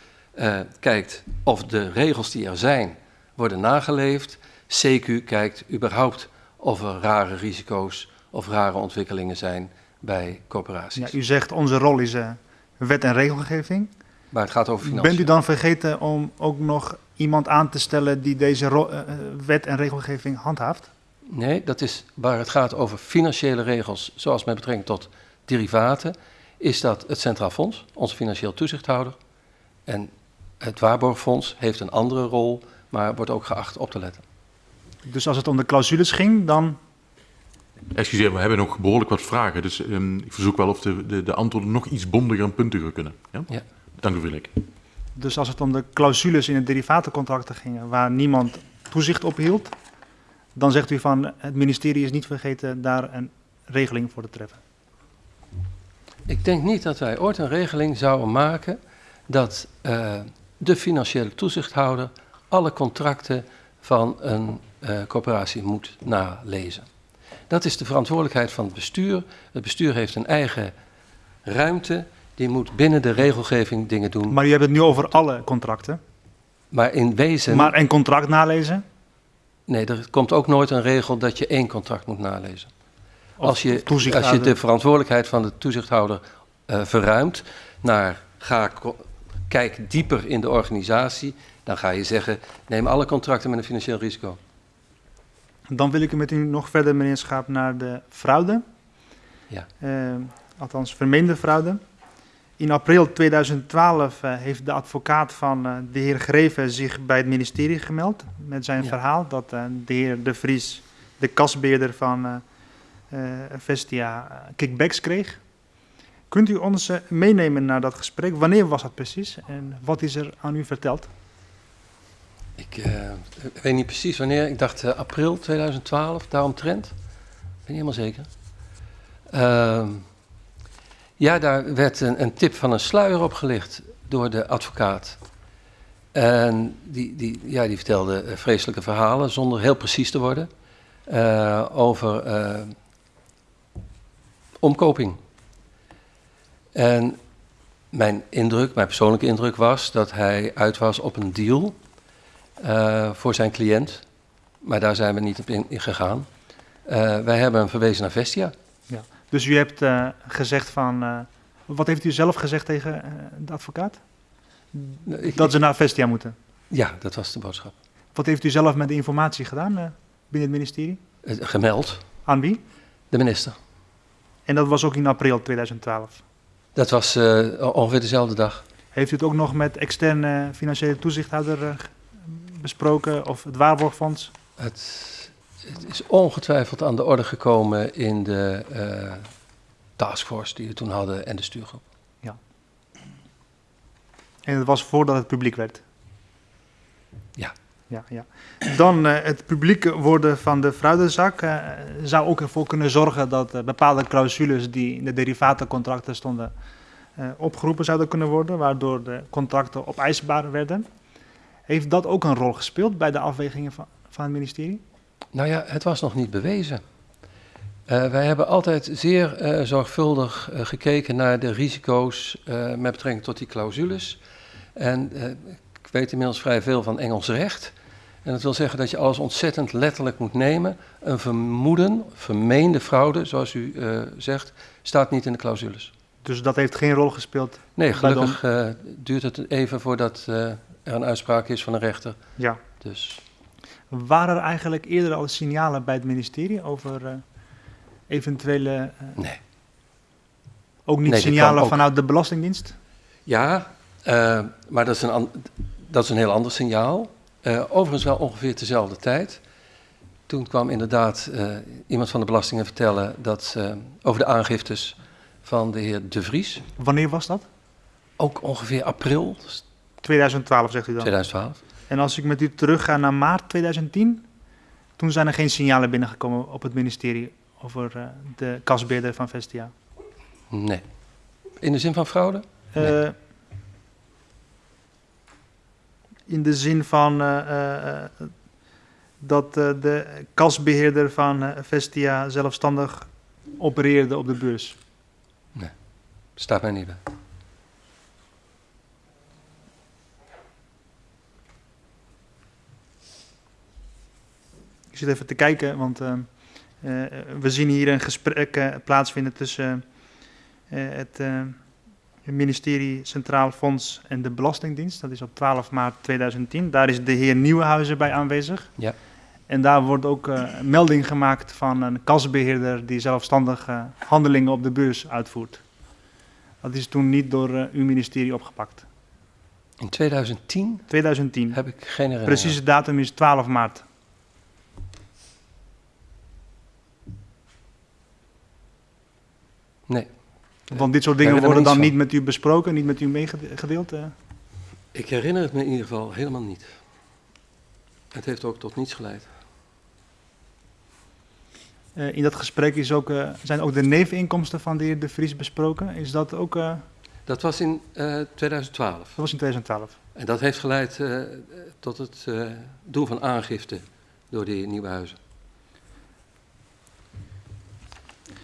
kijkt of de regels die er zijn worden nageleefd. CQ kijkt überhaupt of er rare risico's of rare ontwikkelingen zijn bij corporaties. Ja, u zegt onze rol is eh, wet en regelgeving. Maar het gaat over financiën. Bent u dan vergeten om ook nog iemand aan te stellen die deze eh, eh, wet en regelgeving handhaaft? Nee, dat is waar het gaat over financiële regels, zoals met betrekking tot derivaten, is dat het Centraal Fonds, onze financieel toezichthouder, en het Waarborgfonds heeft een andere rol, maar wordt ook geacht op te letten. Dus als het om de clausules ging, dan Excuseer, we hebben nog behoorlijk wat vragen. Dus ehm, ik verzoek wel of de, de, de antwoorden nog iets bondiger en puntiger kunnen. Ja? Ja. Dank u, Willek. Dus als het om de clausules in het derivatencontracten ging, waar niemand toezicht op hield, dan zegt u van het ministerie is niet vergeten daar een regeling voor te treffen. Ik denk niet dat wij ooit een regeling zouden maken dat eh, de financiële toezichthouder alle contracten van een eh, corporatie moet nalezen. Dat is de verantwoordelijkheid van het bestuur. Het bestuur heeft een eigen ruimte, die moet binnen de regelgeving dingen doen. Maar u hebt het nu over alle contracten. Maar in wezen, Maar een contract nalezen? nee, er komt ook nooit een regel dat je één contract moet nalezen. Of Als je, als je de verantwoordelijkheid van de toezichthouder eh, verruimt naar ga, kijk dieper in de organisatie, dan ga je zeggen neem alle contracten met een financieel risico. Dan wil ik u met u nog verder, meneer Schaap, naar de fraude. Ja. Eh, althans, vermeende fraude. In april 2012 eh, heeft de advocaat van eh, de heer Greven zich bij het ministerie gemeld met zijn Ja. verhaal dat de heer De Vries, de kasbeheerder van Vestia, kickbacks kreeg. Kunt u ons meenemen naar dat gesprek? Wanneer was dat precies en wat is er aan u verteld? Ik eh, weet niet precies wanneer, ik dacht eh, april 2012, daaromtrent. Ik ben niet helemaal zeker. Ehm, ja, daar werd een, een tip van een sluier opgelicht door de advocaat. En die, die, ja, die vertelde eh, vreselijke verhalen, zonder heel precies te worden, over omkoping. En mijn indruk, mijn persoonlijke indruk was dat hij uit was op een deal eh, voor zijn cliënt. Maar daar zijn we niet op in, in gegaan. Eh, wij hebben hem verwezen naar Vestia. Dus u hebt eh, gezegd van. wat heeft u zelf gezegd tegen de advocaat? Ik- Dat ze naar Vestia moeten. Ja, dat was de boodschap. Wat heeft u zelf met de informatie gedaan binnen het ministerie? Gemeld, Aan wie? de minister. En dat was ook in april 2012. Dat was ongeveer dezelfde dag. Heeft u het ook nog met externe financiële toezichthouder besproken of het waarborgfonds? Het, het is ongetwijfeld aan de orde gekomen in de eh, taskforce die we toen hadden en de stuurgroep. En het was voordat het publiek werd. Ja. Ja, ja. Dan eh, het publiek worden van de fraudezak eh, zou ook ervoor kunnen zorgen dat bepaalde clausules die in de derivatencontracten stonden opgeroepen zouden kunnen worden, waardoor de contracten opeisbaar werden. Heeft dat ook een rol gespeeld bij de afwegingen van, van het ministerie? Nou ja, het was nog niet bewezen. Eh, wij hebben altijd zeer eh, zorgvuldig eh, gekeken naar de risico's met betrekking tot die clausules. En ik weet inmiddels vrij veel van Engels recht. En dat wil zeggen dat je alles ontzettend letterlijk moet nemen. Een vermoeden, vermeende fraude, zoals u zegt, staat niet in de clausules. Dus dat heeft geen rol gespeeld. Nee, de- gelukkig eh, duurt het even voordat eh, er een uitspraak is van een rechter. Ja. Dus Waren er eigenlijk eerder al signalen bij het ministerie over eh, eventuele, Nee. ook niet Nee, signalen ook- vanuit de Belastingdienst? Ja, maar dat is, een dat is een heel ander signaal. Overigens wel ongeveer dezelfde tijd. Toen kwam inderdaad iemand van de belastingen vertellen dat over de aangiftes van de heer De Vries. Wanneer was dat? Ook ongeveer april 2012 zegt u dan. 2012. En als ik met u terugga naar maart 2010, toen zijn er geen signalen binnengekomen op het ministerie over eh, de kasbeheerder van Vestia. Nee. In de zin van fraude? Eh, Nee. in de zin van eh, dat de kasbeheerder van Vestia zelfstandig opereerde op de beurs. Staat mij niet bij. Ik zit even te kijken, want eh, eh, we zien hier een gesprek eh, plaatsvinden tussen eh, het eh, ministerie Centraal Fonds en de Belastingdienst. Dat is op 12 maart 2010. Daar is de heer Nieuwenhuizen bij aanwezig. Ja. En daar wordt ook melding gemaakt van een kasbeheerder die zelfstandig eh, handelingen op de beurs uitvoert. Dat is toen niet door eh, uw ministerie opgepakt. In 2010 2010. heb ik geen herinnering. Precieze datum is 12 maart. Nee. Want dit soort dingen worden dan niet met u besproken, niet met u meegedeeld? eh? Ik herinner het me in ieder geval helemaal niet. Het heeft ook tot niets geleid. Eh, in dat gesprek is ook, eh, zijn ook de neveninkomsten van de heer De Vries besproken. Is dat ook, eh, Dat was in eh, 2012. dat was in 2012. En dat heeft geleid tot het doen van aangifte door die Nieuwenhuizen.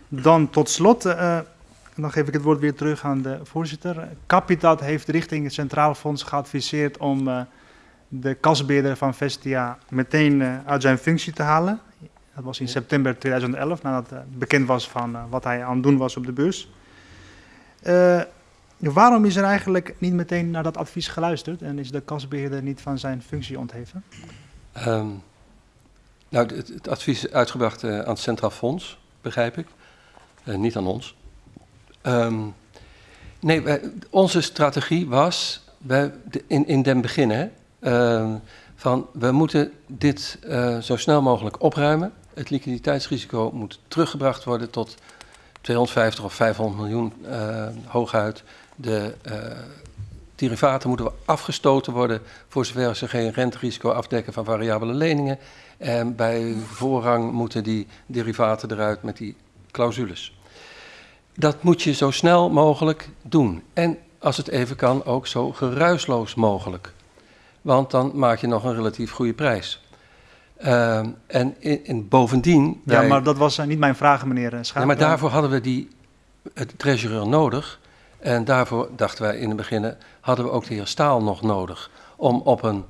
Dan tot slot, dan geef ik het woord weer terug aan de voorzitter. Capitat heeft richting het Centraal Fonds geadviseerd om de kasbeheerder van Vestia meteen uit zijn functie te halen. Dat was in september 2011, nadat eh, bekend was van eh, wat hij aan het doen was op de beurs. Eh, waarom is er eigenlijk niet meteen naar dat advies geluisterd en is de kasbeheerder niet van zijn functie ontheven? Ehm, nou, het, advies is uitgebracht aan het Centraal Fonds, begrijp ik. Niet aan ons. Ehm, nee, onze strategie was wij, in, in den beginnen ehm, van we moeten dit zo snel mogelijk opruimen. Het liquiditeitsrisico moet teruggebracht worden tot 250 of 500 miljoen eh, hooguit. De eh, derivaten moeten afgestoten worden voor zover ze geen renterisico afdekken van variabele leningen. En bij voorrang moeten die derivaten eruit met die clausules. Dat moet je zo snel mogelijk doen. En als het even kan, ook zo geruisloos mogelijk. Want dan maak je nog een relatief goede prijs. Ehm, en in, in bovendien. Ja, wij- maar dat was eh, niet mijn vraag, meneer eh, Schaap. ja, maar daarvoor hadden we die, het treasurer nodig. En daarvoor dachten wij in het begin, hadden we ook de heer Staal nog nodig. Om op een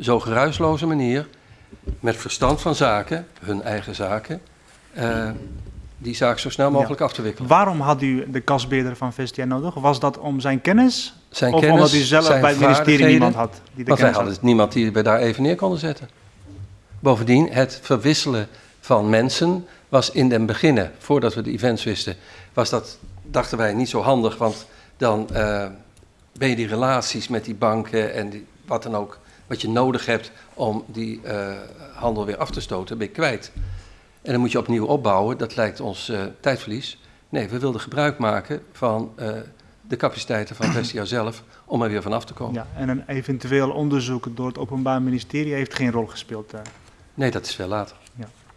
zo geruisloze manier, met verstand van zaken, hun eigen zaken, eh, die zaak zo snel mogelijk af te wikkelen. Waarom had u de kasbeheerder van Vestia nodig? Was dat om zijn kennis? Zijn of kennis, omdat u zelf bij het ministerie niemand had die de Want wij hadden had? niemand die we daar even neer konden zetten. Bovendien, het verwisselen van mensen was in den beginnen, voordat we de events wisten, was dat, dachten wij, niet zo handig. Want dan eh, ben je die relaties met die banken en wat dan ook, wat je nodig hebt om die eh, handel weer af te stoten, ben je kwijt. En dan moet je opnieuw opbouwen, dat lijkt ons eh, tijdverlies. Nee, we wilden gebruik maken van de capaciteiten van Vestia zelf om er weer vanaf te komen. Ja, en een eventueel onderzoek door het Openbaar Ministerie heeft geen rol gespeeld. eh. Nee, dat is veel later.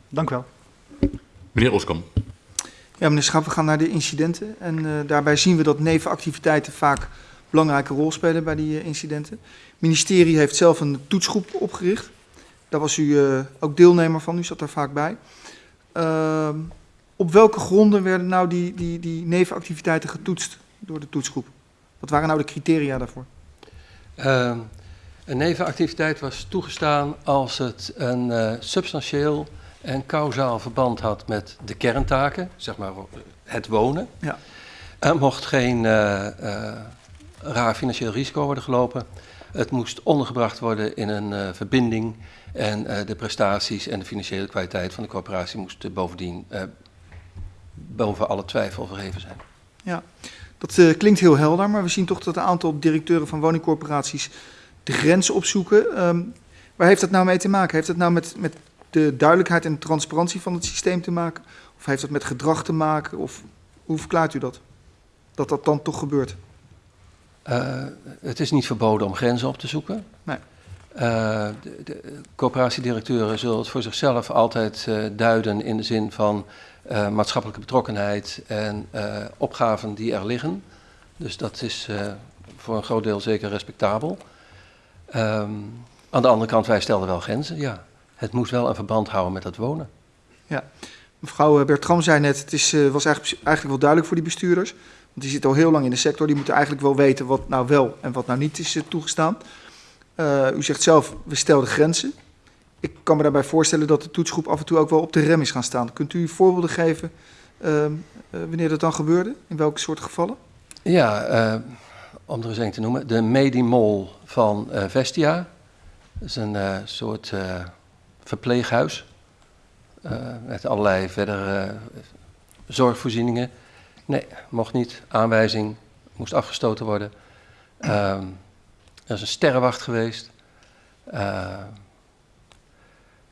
Dank u wel. Meneer Oskam. Ja, meneer Schap, we gaan naar de incidenten. En eh, daarbij zien we dat nevenactiviteiten vaak een belangrijke rol spelen bij die eh, incidenten. Het ministerie heeft zelf een toetsgroep opgericht. Daar was u eh, ook deelnemer van, u zat daar vaak bij. Ehm, op welke gronden werden nou die, die, die nevenactiviteiten getoetst door de toetsgroep? Wat waren nou de criteria daarvoor? Een nevenactiviteit was toegestaan als het een eh, substantieel en kausaal verband had met de kerntaken, zeg maar het wonen. Ja. Er mocht geen eh, eh, raar financieel risico worden gelopen. Het moest ondergebracht worden in een verbinding en de prestaties en de financiële kwaliteit van de corporatie moesten bovendien boven alle twijfel verheven zijn. Ja, dat klinkt heel helder, maar we zien toch dat een aantal directeuren van woningcorporaties de grens opzoeken. Um, waar heeft dat nou mee te maken? Heeft dat nou met, met de duidelijkheid en transparantie van het systeem te maken? Of heeft dat met gedrag te maken? Of hoe verklaart u dat? Dat dat dan toch gebeurt? Uh, het is niet verboden om grenzen op te zoeken. Nee. Uh, de, de coöperatiedirecteuren zullen het voor zichzelf altijd uh, duiden in de zin van maatschappelijke betrokkenheid en opgaven die er liggen. Dus dat is voor een groot deel zeker respectabel. Um, aan de andere kant, wij stelden wel grenzen, ja. Het moest wel een verband houden met het wonen. Ja, mevrouw Bertram zei net, het is, was eigenlijk, eigenlijk wel duidelijk voor die bestuurders. Want die zitten al heel lang in de sector, die moeten eigenlijk wel weten wat nou wel en wat nou niet is toegestaan. Uh, u zegt zelf, we stelden grenzen. Ik kan me daarbij voorstellen dat de toetsgroep af en toe ook wel op de rem is gaan staan. Kunt u voorbeelden geven uh, wanneer dat dan gebeurde? In welke soort gevallen? Ja, uh, om er eens een te noemen. De Medimol van uh, Vestia. Dat is een uh, soort verpleeghuis. met allerlei verdere zorgvoorzieningen. Nee, mocht niet. Aanwijzing moest afgestoten worden. Um, er is een sterrenwacht geweest.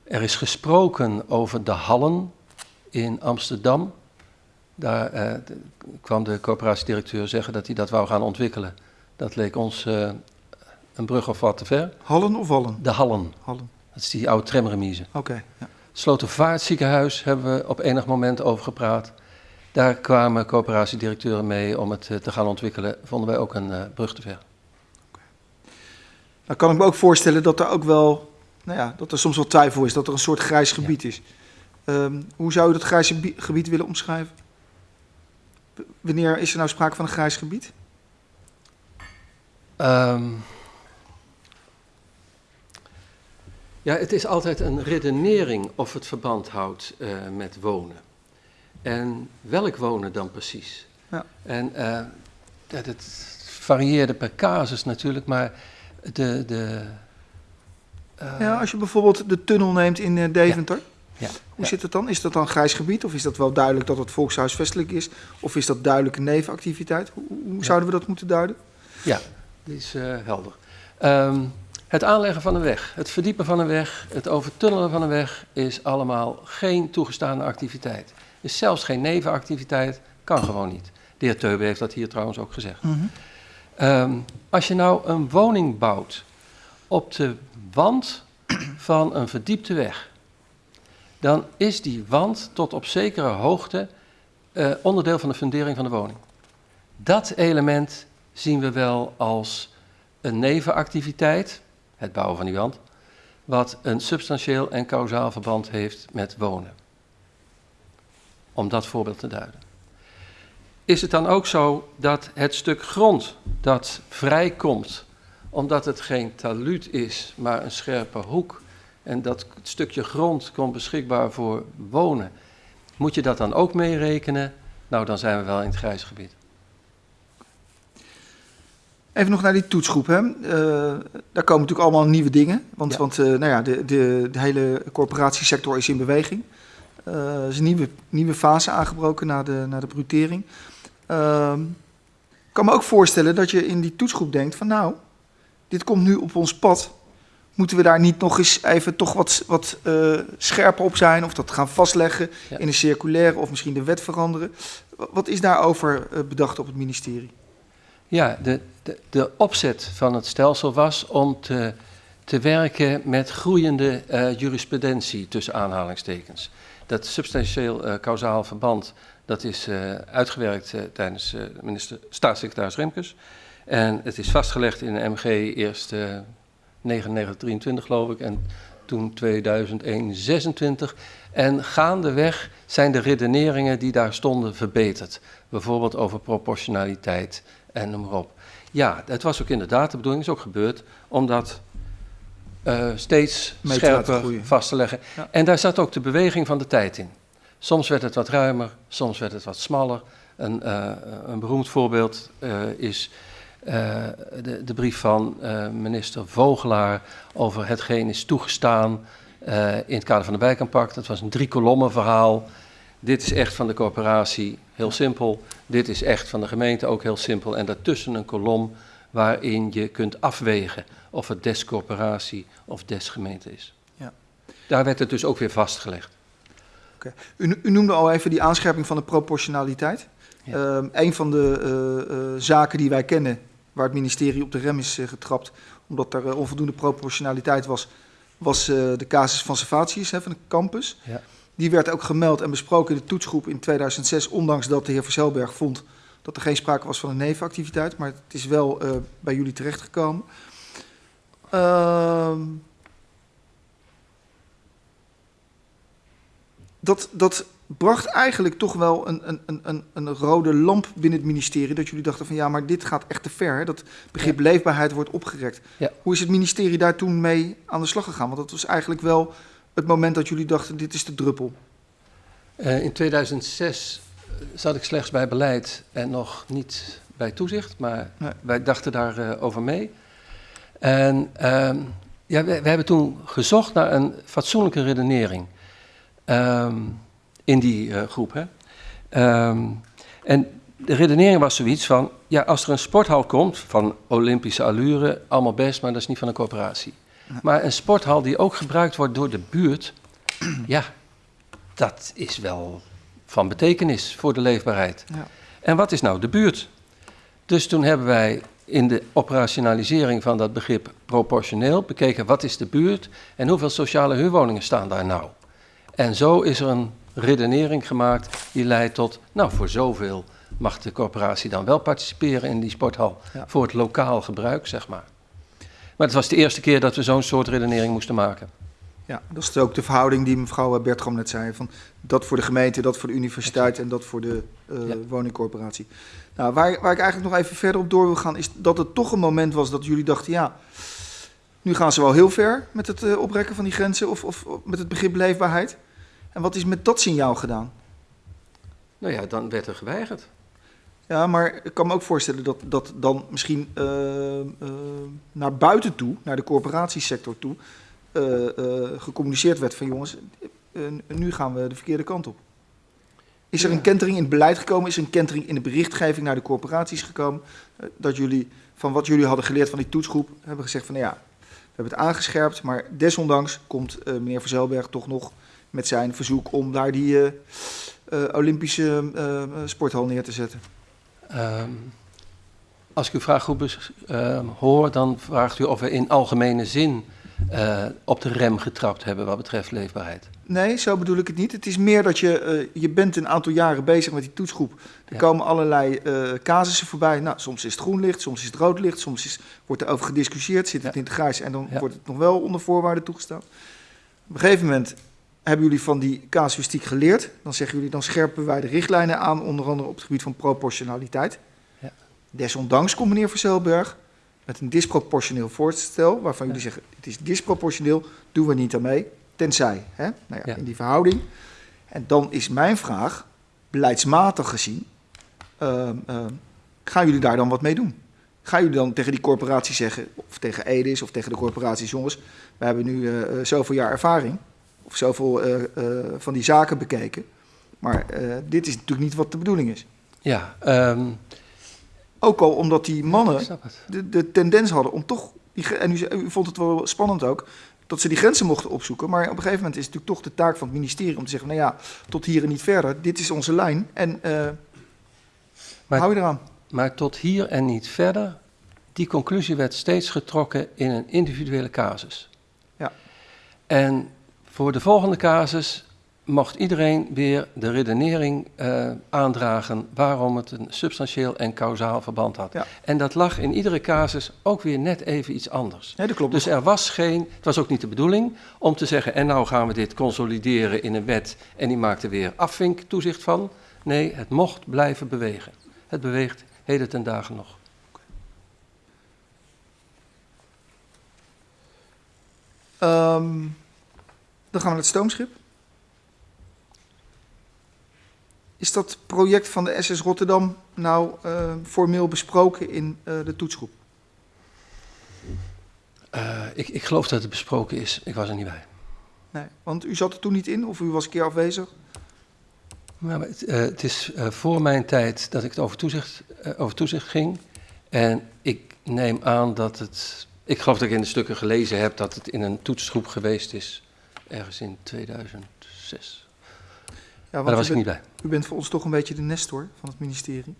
Er is gesproken over de hallen in Amsterdam. Daar kwam de coöperatiedirecteur zeggen dat hij dat wou gaan ontwikkelen. Dat leek ons uh, een brug of wat te ver. Hallen of wallen? De hallen. hallen. Dat is die oude tramremise. Oké. Okay, ja. Slotervaartziekenhuis hebben we op enig moment over gepraat. Daar kwamen coöperatiedirecteuren mee om het te gaan ontwikkelen. Vonden wij ook een uh, brug te ver. Nou kan ik me ook voorstellen dat er ook wel, nou ja, dat er soms wel twijfel is, dat er een soort grijs gebied ja. is. Um, hoe zou u dat grijs gebied willen omschrijven? Wanneer is er nou sprake van een grijs gebied? Um, ja, het is altijd een redenering of het verband houdt uh, met wonen. En welk wonen dan precies? Ja. En uh, dat het varieerde per casus natuurlijk, maar de... de uh, ja, als je bijvoorbeeld de tunnel neemt in Deventer, ja. hoe zit het dan? Is dat dan grijs gebied of is dat wel duidelijk dat het volkshuisvestelijk is? Of is dat duidelijke nevenactiviteit? Hoe, hoe zouden we dat moeten duiden? Ja, dat is helder. Um, het aanleggen van een weg, het verdiepen van een weg, het overtunnelen van een weg is allemaal geen toegestane activiteit is zelfs geen nevenactiviteit, kan gewoon niet. De heer Teube heeft dat hier trouwens ook gezegd. Mm -hmm. um, als je nou een woning bouwt op de wand van een verdiepte weg, dan is die wand tot op zekere hoogte uh, onderdeel van de fundering van de woning. Dat element zien we wel als een nevenactiviteit, het bouwen van die wand, wat een substantieel en kausaal verband heeft met wonen om dat voorbeeld te duiden. Is het dan ook zo dat het stuk grond dat vrijkomt, omdat het geen taluut is, maar een scherpe hoek, en dat stukje grond komt beschikbaar voor wonen, moet je dat dan ook meerekenen? Nou, dan zijn we wel in het grijze gebied. Even nog naar die toetsgroep. Hè. Uh, daar komen natuurlijk allemaal nieuwe dingen. Want, Ja. want uh, nou ja, de, de, de hele corporatiesector is in beweging. Uh, er is een nieuwe, nieuwe fase aangebroken na de, na de brutering. Uh, ik kan me ook voorstellen dat je in die toetsgroep denkt van nou, dit komt nu op ons pad. Moeten we daar niet nog eens even toch wat, wat scherper op zijn of dat gaan vastleggen Ja. in een circulaire of misschien de wet veranderen? Wat is daarover bedacht op het ministerie? Ja, de, de, de opzet van het stelsel was om te, te werken met groeiende uh, jurisprudentie tussen aanhalingstekens. Dat substantieel uh, kausaal verband, dat is uh, uitgewerkt tijdens minister, staatssecretaris Remkes. En het is vastgelegd in de MG eerst 9923 geloof ik en toen 2001 26. En gaandeweg zijn de redeneringen die daar stonden verbeterd. Bijvoorbeeld over proportionaliteit en noem maar op. Ja, het was ook inderdaad de bedoeling, is ook gebeurd, omdat uh, steeds Mee scherper vast te leggen. Ja. En daar zat ook de beweging van de tijd in. Soms werd het wat ruimer, soms werd het wat smaller. Een, uh, een beroemd voorbeeld uh, is eh, de, de brief van eh, minister Vogelaar over hetgeen is toegestaan eh, in het kader van de wijkaanpak. Dat was een drie kolommen verhaal. Dit is echt van de corporatie, heel simpel. Dit is echt van de gemeente, ook heel simpel. En daartussen een kolom waarin je kunt afwegen of het des corporatie of des gemeente is. Ja. Daar werd het dus ook weer vastgelegd. U, u noemde al even die aanscherping van de proportionaliteit. Ja. Ehm, een van de eh, eh, zaken die wij kennen, waar het ministerie op de rem is eh, getrapt, omdat er onvoldoende proportionaliteit was, was de casus van Savatius hè, van de campus. Ja. Die werd ook gemeld en besproken in de toetsgroep in 2006, ondanks dat de heer Verzelberg vond dat er geen sprake was van een nevenactiviteit, maar het is wel eh, bij jullie terechtgekomen. Ehm dat, dat bracht eigenlijk toch wel een, een, een- een, rode lamp binnen het ministerie. Dat jullie dachten van ja, maar dit gaat echt te ver. hè. Dat begrip leefbaarheid wordt opgerekt. Ja. Hoe is het ministerie daar toen mee aan de slag gegaan? Want dat was eigenlijk wel het moment dat jullie dachten dit is de druppel. Eh, in 2006 zat ik slechts bij beleid en nog niet bij toezicht, maar Nee. wij dachten daarover over mee. En ehm, ja, we, we hebben toen gezocht naar een fatsoenlijke redenering ehm, in die eh, groep. Hè. Ehm, en de redenering was zoiets van, ja, als er een sporthal komt van Olympische allure, allemaal best, maar dat is niet van een corporatie. Maar een sporthal die ook gebruikt wordt door de buurt, ja, dat is wel van betekenis voor de leefbaarheid. Ja. En wat is nou de buurt? Dus toen hebben wij in de operationalisering van dat begrip proportioneel bekeken wat is de buurt en hoeveel sociale huurwoningen staan daar nou. En zo is er een redenering gemaakt die leidt tot, nou voor zoveel mag de corporatie dan wel participeren in die sporthal Ja. voor het lokaal gebruik, zeg maar. Maar het was de eerste keer dat we zo'n soort redenering moesten maken. Ja, dat is ook de verhouding die mevrouw Bertram net zei. Van dat voor de gemeente, dat voor de universiteit en dat voor de eh, Ja. woningcorporatie. Nou, waar, waar ik eigenlijk nog even verder op door wil gaan, is dat het toch een moment was dat jullie dachten, ja, nu gaan ze wel heel ver met het eh, oprekken van die grenzen of, of, of met het begrip leefbaarheid. En wat is met dat signaal gedaan? Nou ja, dan werd er geweigerd. Ja, maar ik kan me ook voorstellen dat, dat dan misschien eh, eh, naar buiten toe, naar de corporatiesector toe, eh, gecommuniceerd werd van jongens, nu gaan we de verkeerde kant op. Is er Ja. een kentering in het beleid gekomen? Is er een kentering in de berichtgeving naar de corporaties gekomen? Dat jullie van wat jullie hadden geleerd van die toetsgroep hebben gezegd van nou ja, we hebben het aangescherpt, maar desondanks komt meneer Verzelberg toch nog met zijn verzoek om daar die Olympische sporthal neer te zetten. Ehm, als ik uw vraag goed ehm, hoor, dan vraagt u of we in algemene zin eh, op de rem getrapt hebben wat betreft leefbaarheid. Nee, zo bedoel ik het niet. Het is meer dat je, eh, je bent een aantal jaren bezig met die toetsgroep. Er Ja. komen allerlei eh, casussen voorbij. Nou, soms is het groen licht, soms is het rood licht, soms is, wordt er over gediscussieerd, zit het Ja. in het grijs en dan Ja. wordt het nog wel onder voorwaarden toegestaan. Op een gegeven moment hebben jullie van die casuïstiek geleerd. Dan zeggen jullie, dan scherpen wij de richtlijnen aan, onder andere op het gebied van proportionaliteit. Ja. Desondanks komt meneer Verzelberg met een disproportioneel voorstel, waarvan jullie zeggen, het is disproportioneel, doen we niet aan mee, tenzij, hè? Nou ja, in die verhouding. En dan is mijn vraag, beleidsmatig gezien, ehm, ehm, gaan jullie daar dan wat mee doen? Gaan jullie dan tegen die corporatie zeggen, of tegen Edis of tegen de corporaties, jongens, we hebben nu eh, zoveel jaar ervaring, of zoveel eh, eh, van die zaken bekeken, maar eh, dit is natuurlijk niet wat de bedoeling is. Ja, ehm, Ook al omdat die mannen de, de tendens hadden om toch, die, en u, vond het wel spannend ook, dat ze die grenzen mochten opzoeken. Maar op een gegeven moment is het natuurlijk toch de taak van het ministerie om te zeggen, nou ja, tot hier en niet verder, dit is onze lijn en Maar- hou je eraan. Maar tot hier en niet verder, die conclusie werd steeds getrokken in een individuele casus. Ja. En voor de volgende casus mocht iedereen weer de redenering eh, aandragen waarom het een substantieel en kausaal verband had. Ja. En dat lag in iedere casus ook weer net even iets anders. Nee, dat klopt. Dus er was geen, het was ook niet de bedoeling om te zeggen, en nou gaan we dit consolideren in een wet en die maakt er weer afvinktoezicht van. Nee, het mocht blijven bewegen. Het beweegt heden ten dagen nog. Ehm, dan gaan we naar het stoomschip. Is dat project van de SS Rotterdam nou eh, formeel besproken in eh, de toetsgroep? Eh, ik, ik geloof dat het besproken is. Ik was er niet bij. Nee, want u zat er toen niet in of u was een keer afwezig? Maar het, het is voor mijn tijd dat ik het over toezicht, over toezicht ging. En ik neem aan dat het. Ik geloof dat ik in de stukken gelezen heb dat het in een toetsgroep geweest is. Ergens in 2006. Ja, daar was ik niet bij. u bent voor ons toch een beetje de nestor van het ministerie.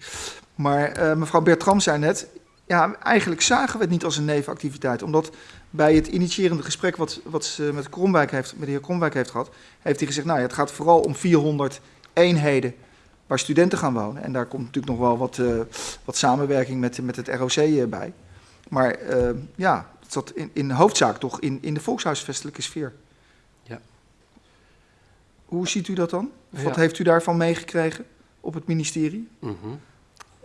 Maar eh, mevrouw Bertram zei net, ja, eigenlijk zagen we het niet als een nevenactiviteit. Omdat bij het initiërende gesprek wat, wat ze met, Kromwijk heeft, met de heer Kromwijk heeft gehad, heeft hij gezegd, nou ja, het gaat vooral om 400 eenheden waar studenten gaan wonen. En daar komt natuurlijk nog wel wat, eh, wat samenwerking met, met het ROC eh, bij. Maar ja, het zat in, in hoofdzaak toch in, in de volkshuisvestelijke sfeer. Hoe ziet u dat dan? Of wat Ja. heeft u daarvan meegekregen op het ministerie? Mhm.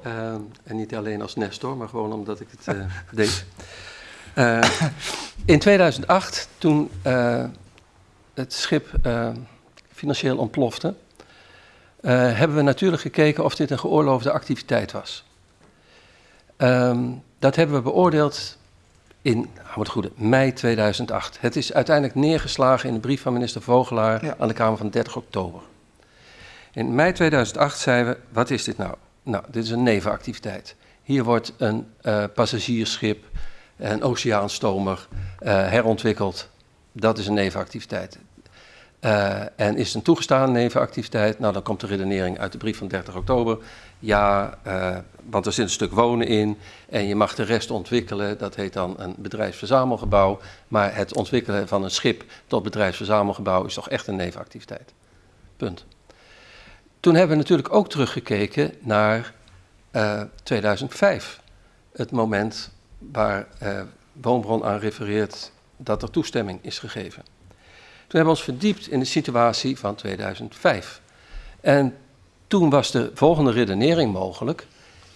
Ehm, en niet alleen als Nestor, maar gewoon omdat ik het eh, deed. Eh, in 2008, toen eh, het schip financieel ontplofte, hebben we natuurlijk gekeken of dit een geoorloofde activiteit was. Ehm, dat hebben we beoordeeld in, hou het goede, mei 2008. Het is uiteindelijk neergeslagen in de brief van minister Vogelaar Ja. aan de Kamer van 30 oktober. In mei 2008 zeiden we, wat is dit nou? Nou, dit is een nevenactiviteit. Hier wordt een eh, passagiersschip, een oceaanstomer eh, herontwikkeld. Dat is een nevenactiviteit. Eh, en is het een toegestane nevenactiviteit? Nou, dan komt de redenering uit de brief van 30 oktober. Ja, eh, want er zit een stuk wonen in en je mag de rest ontwikkelen. Dat heet dan een bedrijfsverzamelgebouw. Maar het ontwikkelen van een schip tot bedrijfsverzamelgebouw is toch echt een nevenactiviteit. Punt. Toen hebben we natuurlijk ook teruggekeken naar eh, 2005. Het moment waar eh, Woonbron aan refereert dat er toestemming is gegeven. Toen hebben we ons verdiept in de situatie van 2005. En toen was de volgende redenering mogelijk.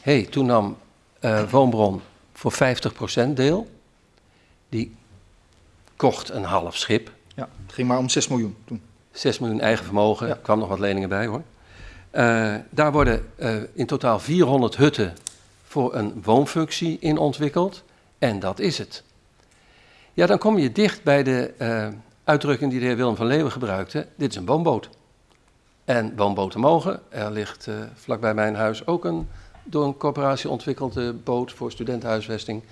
Hé, hey, toen nam eh, Woonbron voor 50% deel. Die kocht een half schip. Ja, het ging maar om 6 miljoen toen. 6 miljoen eigen vermogen, Ja. er kwam nog wat leningen bij hoor. Eh, daar worden eh, in totaal 400 hutten voor een woonfunctie in ontwikkeld. En dat is het. Ja, dan kom je dicht bij de uitdrukking die de heer Willem van Leeuwen gebruikte. Dit is een woonboot. En woonboten mogen. Er ligt eh, vlakbij mijn huis ook een door een corporatie ontwikkelde boot voor studentenhuisvesting.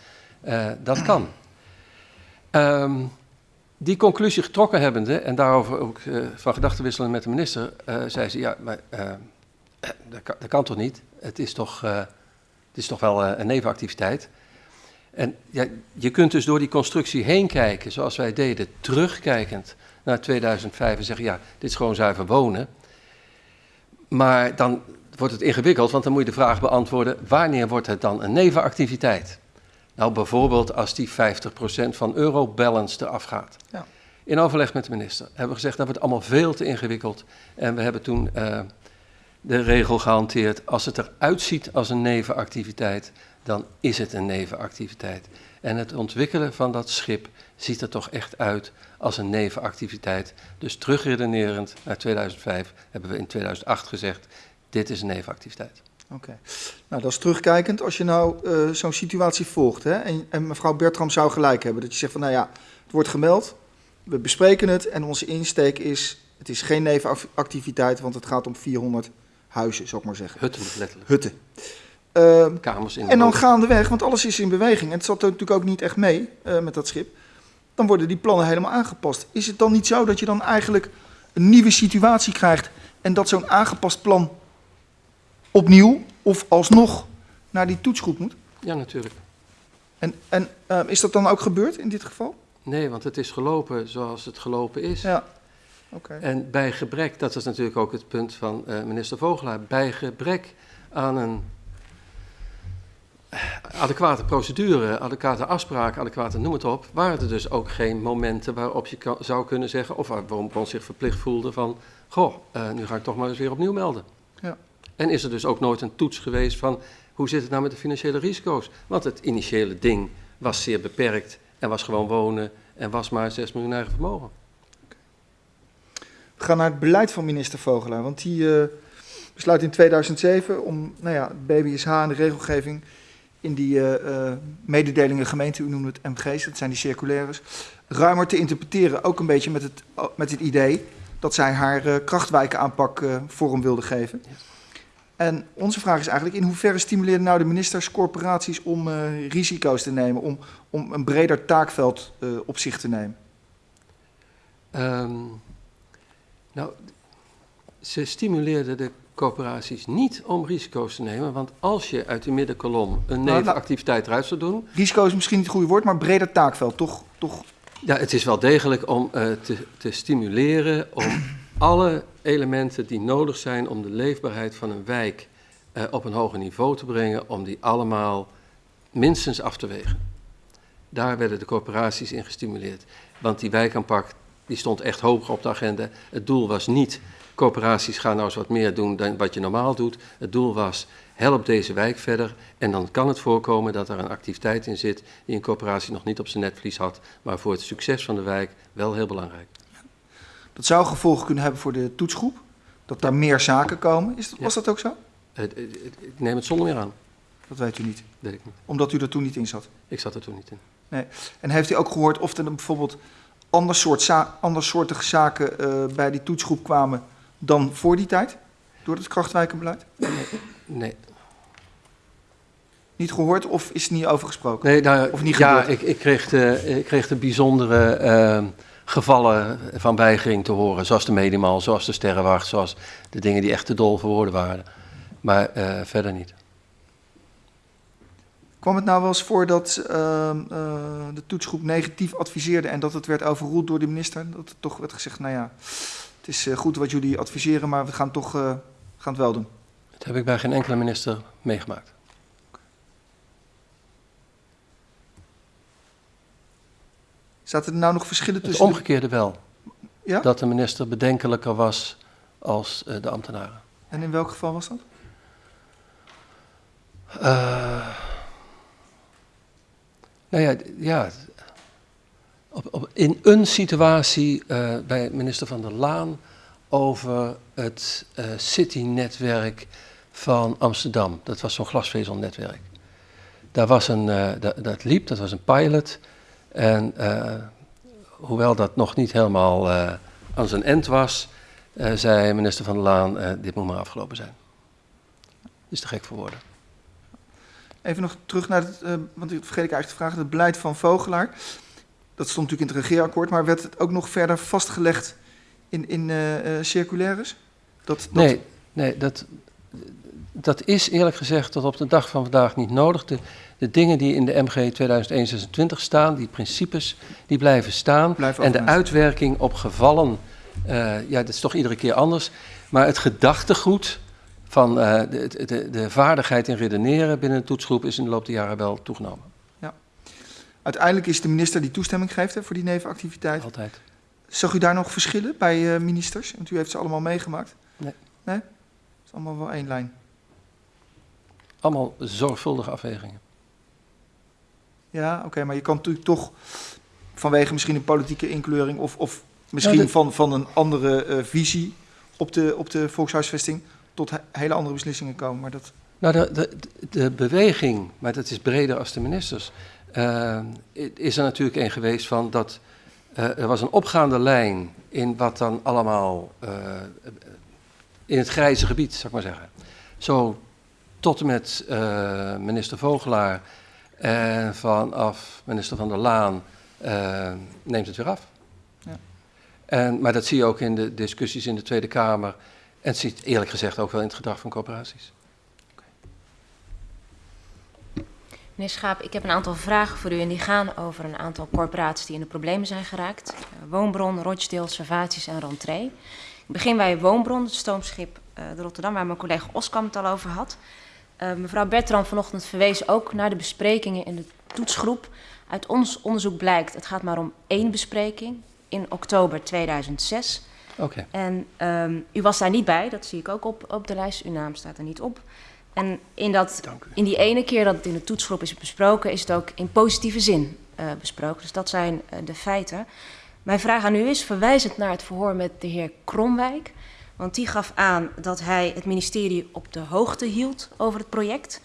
Eh, dat kan. Ehm, die conclusie getrokken hebbende, en daarover ook eh, van gedachten wisselen met de minister, zei ze, ja, maar dat, kan, dat kan toch niet? Het is toch, het is toch wel een nevenactiviteit? En ja, je kunt dus door die constructie heen kijken, zoals wij deden, terugkijkend naar 2005 en zeggen, ja, dit is gewoon zuiver wonen. Maar dan wordt het ingewikkeld, want dan moet je de vraag beantwoorden, wanneer wordt het dan een nevenactiviteit? Nou, bijvoorbeeld als die 50% van Eurobalance eraf gaat. Ja. In overleg met de minister hebben we gezegd dat wordt allemaal veel te ingewikkeld. En we hebben toen eh, de regel gehanteerd, als het eruit ziet als een nevenactiviteit, dan is het een nevenactiviteit. En het ontwikkelen van dat schip ziet er toch echt uit als een nevenactiviteit. Dus terugredenerend naar 2005 hebben we in 2008 gezegd, dit is een nevenactiviteit. Oké. Nou, dat is terugkijkend. Als je nou eh, zo'n situatie volgt, hè, en, en mevrouw Bertram zou gelijk hebben, dat je zegt van, nou ja, het wordt gemeld, we bespreken het en onze insteek is, het is geen nevenactiviteit, want het gaat om 400 huizen, zou ik maar zeggen. Hutten letterlijk, Hutten. Ehm, kamers in de en dan gaandeweg, want alles is in beweging en het zat er natuurlijk ook niet echt mee eh, met dat schip, dan worden die plannen helemaal aangepast. Is het dan niet zo dat je dan eigenlijk een nieuwe situatie krijgt en dat zo'n aangepast plan opnieuw of alsnog naar die toetsgroep moet? Ja, natuurlijk. En, en eh, is dat dan ook gebeurd in dit geval? Nee, want het is gelopen zoals het gelopen is. Ja. Oké. En bij gebrek, dat is natuurlijk ook het punt van eh, minister Vogelaar, bij gebrek aan een adequate procedure, adequate afspraak, adequate noem het op, waren er dus ook geen momenten waarop je kan- zou kunnen zeggen, of waar Woonbron zich verplicht voelde van, goh, eh, nu ga ik toch maar eens weer opnieuw melden. Ja. En is er dus ook nooit een toets geweest van, hoe zit het nou met de financiële risico's? Want het initiële ding was zeer beperkt en was gewoon wonen en was maar 6 miljoen eigen vermogen. We gaan naar het beleid van minister Vogelaar, want die eh, besluit in 2007 om nou ja, BBSH en de regelgeving in die eh, eh, mededelingen gemeente, u noemde het MG's, dat zijn die circulaires, ruimer te interpreteren. Ook een beetje met het, met het idee dat zij haar uh, krachtwijkenaanpak vorm wilde geven. En onze vraag is eigenlijk, in hoeverre stimuleren nou de ministers corporaties om risico's te nemen, om, om een breder taakveld op zich te nemen? Um, nou, ze stimuleerden de corporaties niet om risico's te nemen. Want als je uit de middenkolom een nevenactiviteit eruit zou doen... Risico is misschien niet het goede woord, maar breder taakveld, toch? toch? Ja, het is wel degelijk om uh, te, te stimuleren om alle elementen die nodig zijn om de leefbaarheid van een wijk uh, op een hoger niveau te brengen, om die allemaal minstens af te wegen. Daar werden de corporaties in gestimuleerd. Want die wijkaanpak die stond echt hoog op de agenda. Het doel was niet Coöperaties gaan nou eens wat meer doen dan wat je normaal doet. Het doel was, help deze wijk verder. En dan kan het voorkomen dat er een activiteit in zit die een coöperatie nog niet op zijn netvlies had, maar voor het succes van de wijk wel heel belangrijk. Dat zou gevolgen kunnen hebben voor de toetsgroep? Dat daar meer zaken komen? Is dat, was dat ook zo? Ik neem het zonder meer aan. Dat weet u niet? Weet ik niet. Omdat u er toen niet in zat? Ik zat er toen niet in. Nee. En heeft u ook gehoord of er bijvoorbeeld ander soort andersoortige zaken uh, bij die toetsgroep kwamen dan voor die tijd? Door het krachtwijkenbeleid? Nee. nee. Niet gehoord of is het niet over gesproken? Nee, nou, of niet ja, ik, ik, kreeg de, ik kreeg de bijzondere uh, gevallen van weigering te horen. Zoals de Medimal, zoals de Sterrenwacht, zoals de dingen die echt te dol voor woorden waren. Maar uh, verder niet. Kwam het nou wel eens voor dat uh, de toetsgroep negatief adviseerde en dat het werd overroeld door de minister? Dat er toch werd gezegd, nou ja, het is eh, goed wat jullie adviseren, maar we gaan toch uh, gaan het wel doen. Dat heb ik bij geen enkele minister meegemaakt. Zaten er nou nog verschillen tussen? Het omgekeerde wel. Ja? Dat de minister bedenkelijker was als uh, de ambtenaren. En in welk geval was dat? Uh, nou ja, ja op, in een situatie uh, bij minister Van der Laan over het uh, City-netwerk van Amsterdam. Dat was zo'n glasvezelnetwerk. Daar was een, uh, dat, dat, liep, dat was een pilot. En hoewel dat nog niet helemaal aan zijn end was, zei minister Van der Laan, dit moet maar afgelopen zijn. Is te gek voor woorden. Even nog terug naar het, want ik vergeet ik eigenlijk te vragen, het beleid van Vogelaar. Dat stond natuurlijk in het regeerakkoord, maar werd het ook nog verder vastgelegd in, in uh, circulaires? Dat, dat... Nee, nee dat, dat is eerlijk gezegd tot op de dag van vandaag niet nodig. De, de dingen die in de MG 2026 staan, die principes, die blijven staan. en de uitwerking op gevallen, uh, ja, dat is toch iedere keer anders. Maar het gedachtegoed van uh, de, de, de vaardigheid in redeneren binnen een toetsgroep is in de loop der jaren wel toegenomen. Uiteindelijk is de minister die toestemming geeft hè, voor die nevenactiviteit. Altijd. Zag u daar nog verschillen bij uh, ministers? Want u heeft ze allemaal meegemaakt. Nee. Nee? Het is allemaal wel één lijn. Allemaal zorgvuldige afwegingen. Ja, oké, maar je kan natuurlijk toch vanwege misschien een politieke inkleuring of, of misschien nou, van, van een andere uh, visie op de, op de volkshuisvesting tot hele andere beslissingen komen. Maar dat... Nou, de, de, de beweging, maar dat is breder als de ministers, is er natuurlijk een geweest van dat uh, er was een opgaande lijn in wat dan allemaal uh, in het grijze gebied, zou ik maar zeggen. Zo tot en met minister Vogelaar en vanaf minister Van der Laan neemt het weer af. Ja. En, maar dat zie je ook in de discussies in de Tweede Kamer en het ziet eerlijk gezegd ook wel in het gedrag van corporaties. Meneer Schaap, ik heb een aantal vragen voor u en die gaan over een aantal corporaties die in de problemen zijn geraakt. Uh, Woonbron, Rochdale, Servatius en Rentree. Ik begin bij Woonbron, het stoomschip uh, de Rotterdam, waar mijn collega Oskam het al over had. Uh, mevrouw Bertram vanochtend verwees ook naar de besprekingen in de toetsgroep. Uit ons onderzoek blijkt, het gaat maar om één bespreking in oktober 2006. Oké. Okay. En um, u was daar niet bij, dat zie ik ook op, op de lijst. Uw naam staat er niet op. En in, dat, in die ene keer dat het in de toetsgroep is besproken, is het ook in positieve zin uh, besproken. Dus dat zijn uh, de feiten. Mijn vraag aan u is, verwijzend naar het verhoor met de heer Kromwijk, Want die gaf aan dat hij het ministerie op de hoogte hield over het project.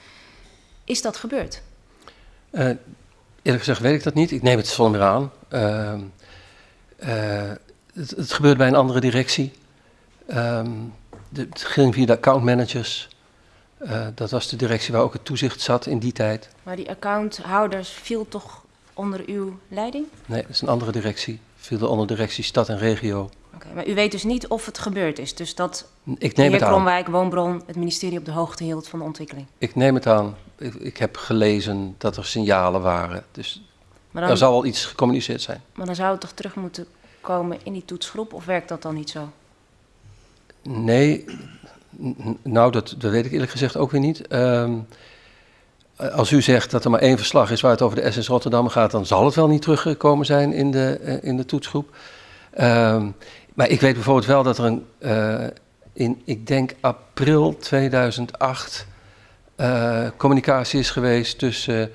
Is dat gebeurd? Uh, eerlijk gezegd weet ik dat niet. Ik neem het zonder meer aan. Uh, uh, het, het, gebeurt bij een andere directie. Um, de, het ging via de accountmanagers. Uh, dat was de directie waar ook het toezicht zat in die tijd. Maar die accounthouders viel toch onder uw leiding? Nee, dat is een andere directie. Viel onder directie stad en regio. Oké, okay, maar u weet dus niet of het gebeurd is. Dus dat ik neem de heer het Kromwijk, Woonbron, het ministerie op de hoogte hield van de ontwikkeling. Ik neem het aan. Ik, ik heb gelezen dat er signalen waren. Dus maar dan, er zal wel iets gecommuniceerd zijn. Maar dan zou het toch terug moeten komen in die toetsgroep? Of werkt dat dan niet zo? Nee, nou, dat, weet ik eerlijk gezegd ook weer niet. Um, als u zegt dat er maar één verslag is waar het over de SS Rotterdam gaat, dan zal het wel niet teruggekomen zijn in de, uh, in de toetsgroep. Um, maar ik weet bijvoorbeeld wel dat er een, uh, in, ik denk april 2008, uh, communicatie is geweest tussen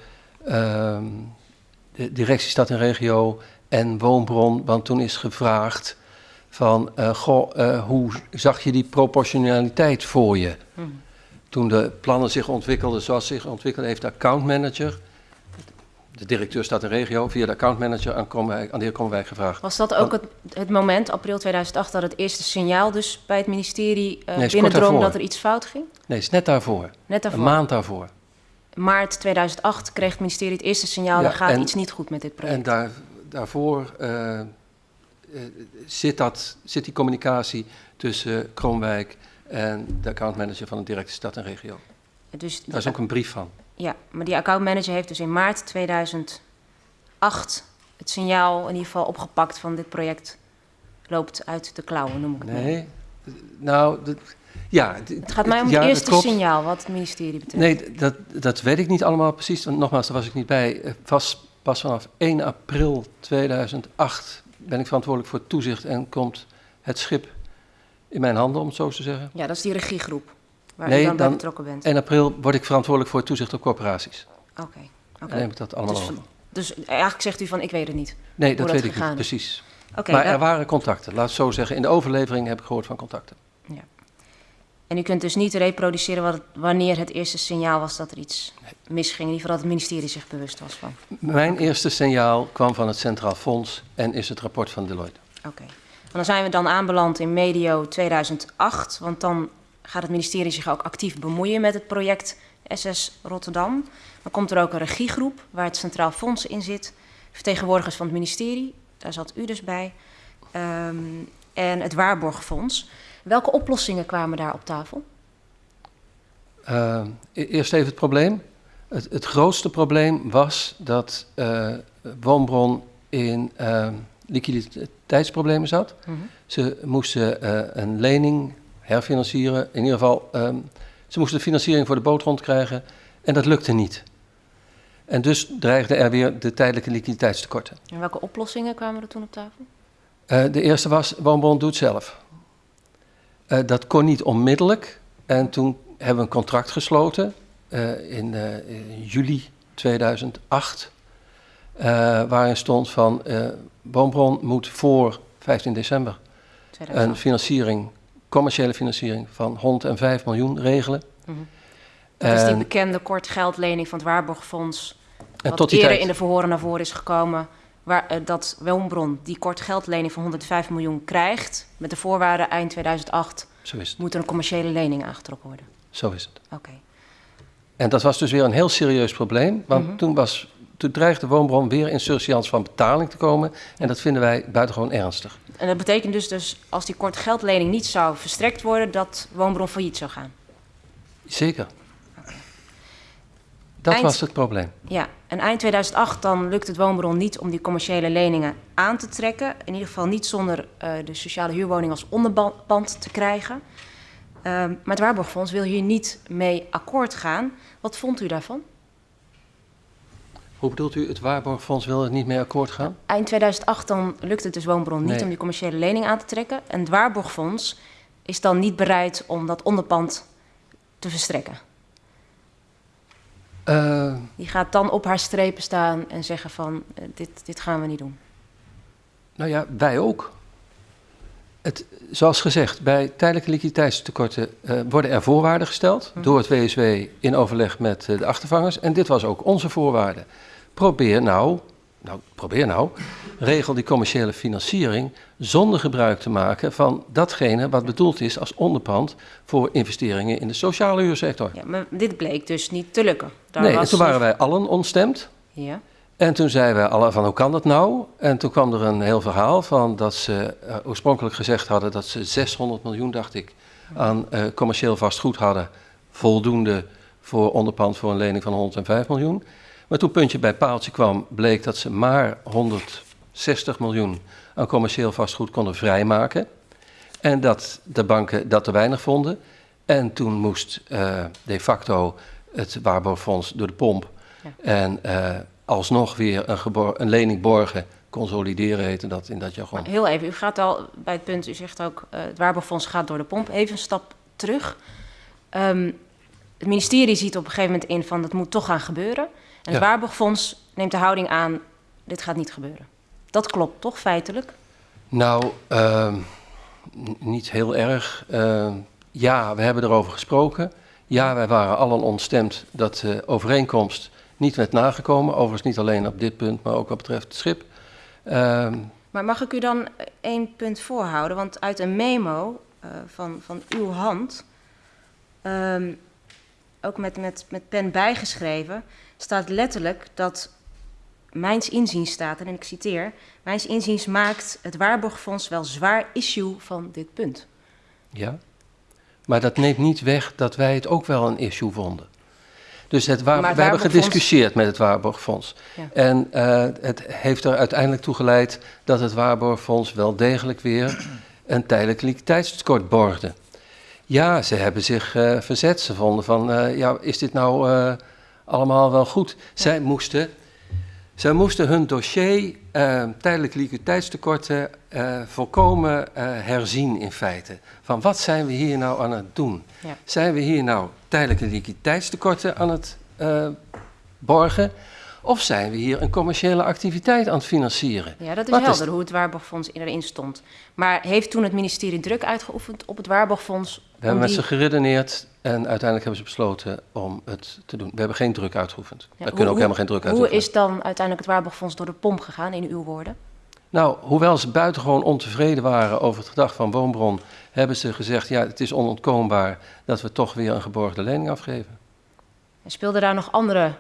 de directie Stad en Regio en Woonbron, want toen is gevraagd van, uh, goh, uh, hoe zag je die proportionaliteit voor je? Hmm. Toen de plannen zich ontwikkelden zoals zich ontwikkelde, heeft de accountmanager, de directeur staat in regio, via de accountmanager aan, Kromwijk, aan de heer Kromwijk gevraagd. Was dat ook het, het, moment, april 2008, dat het eerste signaal dus bij het ministerie uh, nee, binnendrong dat er iets fout ging? Nee, het is net daarvoor. Net daarvoor. Een maand daarvoor. Maart 2008 kreeg het ministerie het eerste signaal, ja, er gaat en, iets niet goed met dit project. En daar, daarvoor uh, zit, dat, zit die communicatie tussen Kroonwijk en de accountmanager van de directe stad en regio. Dus Daar is ook een brief van. Ja, maar die accountmanager heeft dus in maart 2008 het signaal in ieder geval opgepakt van dit project loopt uit de klauwen, noem ik het Nee, nou, dat, ja. Het gaat mij om ja, het eerste signaal wat het ministerie betreft. Nee, dat, dat weet ik niet allemaal precies, want nogmaals, daar was ik niet bij. Pas, pas vanaf 1 april 2008 ben ik verantwoordelijk voor toezicht en komt het schip in mijn handen, om het zo te zeggen. Ja, dat is die regiegroep waar nee, u dan, bij dan betrokken bent. 1 april word ik verantwoordelijk voor toezicht op corporaties. Oké. Okay, Dan neem ik dat allemaal dus, over. Dus eigenlijk zegt u van, ik weet het niet. Nee, dat, dat weet ik niet, precies. Okay, maar er waren contacten, laat het zo zeggen. In de overlevering heb ik gehoord van contacten. Ja. En u kunt dus niet reproduceren wat wanneer het eerste signaal was dat er iets misging. In ieder geval dat het ministerie zich bewust was van. Mijn eerste signaal kwam van het Centraal Fonds en is het rapport van Deloitte. Oké. Okay. Dan zijn we dan aanbeland in medio 2008, want dan gaat het ministerie zich ook actief bemoeien met het project SS Rotterdam. Dan komt er ook een regiegroep waar het Centraal Fonds in zit, vertegenwoordigers van het ministerie, daar zat u dus bij, um, en het Waarborgfonds. Welke oplossingen kwamen daar op tafel? Uh, eerst even het probleem. Het, het grootste probleem was dat uh, Woonbron in uh, liquiditeitsproblemen zat. Mhm. Mm -hmm. Ze moesten een lening herfinancieren. In ieder geval, um, ze moesten de financiering voor de boot rondkrijgen. En dat lukte niet. En dus dreigden er weer de tijdelijke liquiditeitstekorten. En welke oplossingen kwamen er toen op tafel? De eerste was, Woonbron doet zelf. Uh, dat kon niet onmiddellijk. En toen hebben we een contract gesloten uh, in, in, juli 2008. waarin stond van, Woonbron moet voor 15 december 2008. een financiering, commerciële financiering van 105 miljoen regelen. Mm -hmm. Dat is die bekende kortgeldlening van het Waarborgfonds. En wat tot die eerder tijd. in de verhoren naar voren is gekomen. Waar, uh, dat Woonbron die kortgeldlening van 105 miljoen krijgt. Met de voorwaarde eind 2008 Zo is het. moet er een commerciële lening aangetrokken worden. Zo is het. Oké. Okay. En dat was dus weer een heel serieus probleem. Want Mhm. mm -hmm. toen, was, toen dreigde Woonbron weer in surseance van betaling te komen. En dat vinden wij buitengewoon ernstig. En dat betekent dus, dus als die kortgeldlening niet zou verstrekt worden, dat Woonbron failliet zou gaan. Zeker. Dat Eind- was het probleem. Ja, en eind 2008 dan lukt het Woonbron niet om die commerciële leningen aan te trekken. In ieder geval niet zonder eh, de sociale huurwoning als onderpand te krijgen. Ehm, maar het Waarborgfonds wil hier niet mee akkoord gaan. Wat vond u daarvan? Hoe bedoelt u, het Waarborgfonds wil er niet mee akkoord gaan? Eind 2008 dan lukt het dus Woonbron niet Nee. om die commerciële lening aan te trekken. En het Waarborgfonds is dan niet bereid om dat onderpand te verstrekken. Uh, Die gaat dan op haar strepen staan en zeggen van eh, dit, dit gaan we niet doen. nou ja, wij ook. het, zoals gezegd, bij tijdelijke liquiditeitstekorten uh, worden er voorwaarden gesteld door het WSW in overleg met uh, de achtervangers. En dit was ook onze voorwaarde. Probeer nou, nou, probeer nou, regel die commerciële financiering zonder gebruik te maken van datgene wat bedoeld is als onderpand voor investeringen in de sociale huursector. Ja, maar dit bleek dus niet te lukken. Daar nee, was toen waren wij allen ontstemd. Ja. En toen zeiden we alle van hoe kan dat nou? En toen kwam er een heel verhaal van dat ze uh, oorspronkelijk gezegd hadden dat ze 600 miljoen, dacht ik, aan uh, commercieel vastgoed hadden. Voldoende voor onderpand voor een lening van 105 miljoen. Maar toen puntje bij paaltje kwam, bleek dat ze maar 160 miljoen aan commercieel vastgoed konden vrijmaken. En dat de banken dat te weinig vonden. En toen moest uh, de facto het waarborgfonds door de pomp. Ja. En alsnog weer een, een lening borgen, consolideren heette dat in dat jargon. Maar heel even, u gaat al bij het punt, u zegt ook uh, het waarborgfonds gaat door de pomp. Even een stap terug. Um, het ministerie ziet op een gegeven moment in van dat moet toch gaan gebeuren. En het ja. waarborgfonds neemt de houding aan, dit gaat niet gebeuren. Dat klopt toch feitelijk? Nou, uh, niet heel erg. Uh, ja, we hebben erover gesproken. Ja, wij waren allen ontstemd dat de overeenkomst niet werd nagekomen. Overigens niet alleen op dit punt, maar ook wat betreft het schip. Uh, maar mag ik u dan één punt voorhouden? Want uit een memo uh, van, van uw hand, um, ook met, met, met pen bijgeschreven, staat letterlijk dat mijns inziens staat, en ik citeer, mijns inziens maakt het waarborgfonds wel zwaar issue van dit punt. Ja, maar dat neemt niet weg dat wij het ook wel een issue vonden. Dus het waar, we hebben gediscussieerd met het Waarborgfonds. Ja. En uh, het heeft er uiteindelijk toe geleid dat het Waarborgfonds wel degelijk weer een tijdelijk liquiditeitstekort borgde. Ja, ze hebben zich uh, verzet. Ze vonden van, uh, ja, is dit nou allemaal wel goed? Ja. Zij moesten zij moesten hun dossier uh, tijdelijk liquiditeitstekorten uh, volkomen uh, herzien in feite. Van wat zijn we hier nou aan het doen? Ja. Zijn we hier nou tijdelijke liquiditeitstekorten aan het borgen? Of zijn we hier een commerciële activiteit aan het financieren? Ja, dat is wat helder is... hoe het Waarborgfonds erin stond. Maar heeft toen het ministerie druk uitgeoefend op het Waarborgfonds? We hebben die... met ze geredeneerd en uiteindelijk hebben ze besloten om het te doen. We hebben geen druk uitgeoefend. Ja, we kunnen ook helemaal geen druk uitoefenen. Hoe is dan uiteindelijk het Waarborgfonds door de pomp gegaan, in uw woorden? Nou, hoewel ze buitengewoon ontevreden waren over het gedrag van Woonbron, hebben ze gezegd, ja, het is onontkoombaar dat we toch weer een geborgde lening afgeven. En speelden daar nog andere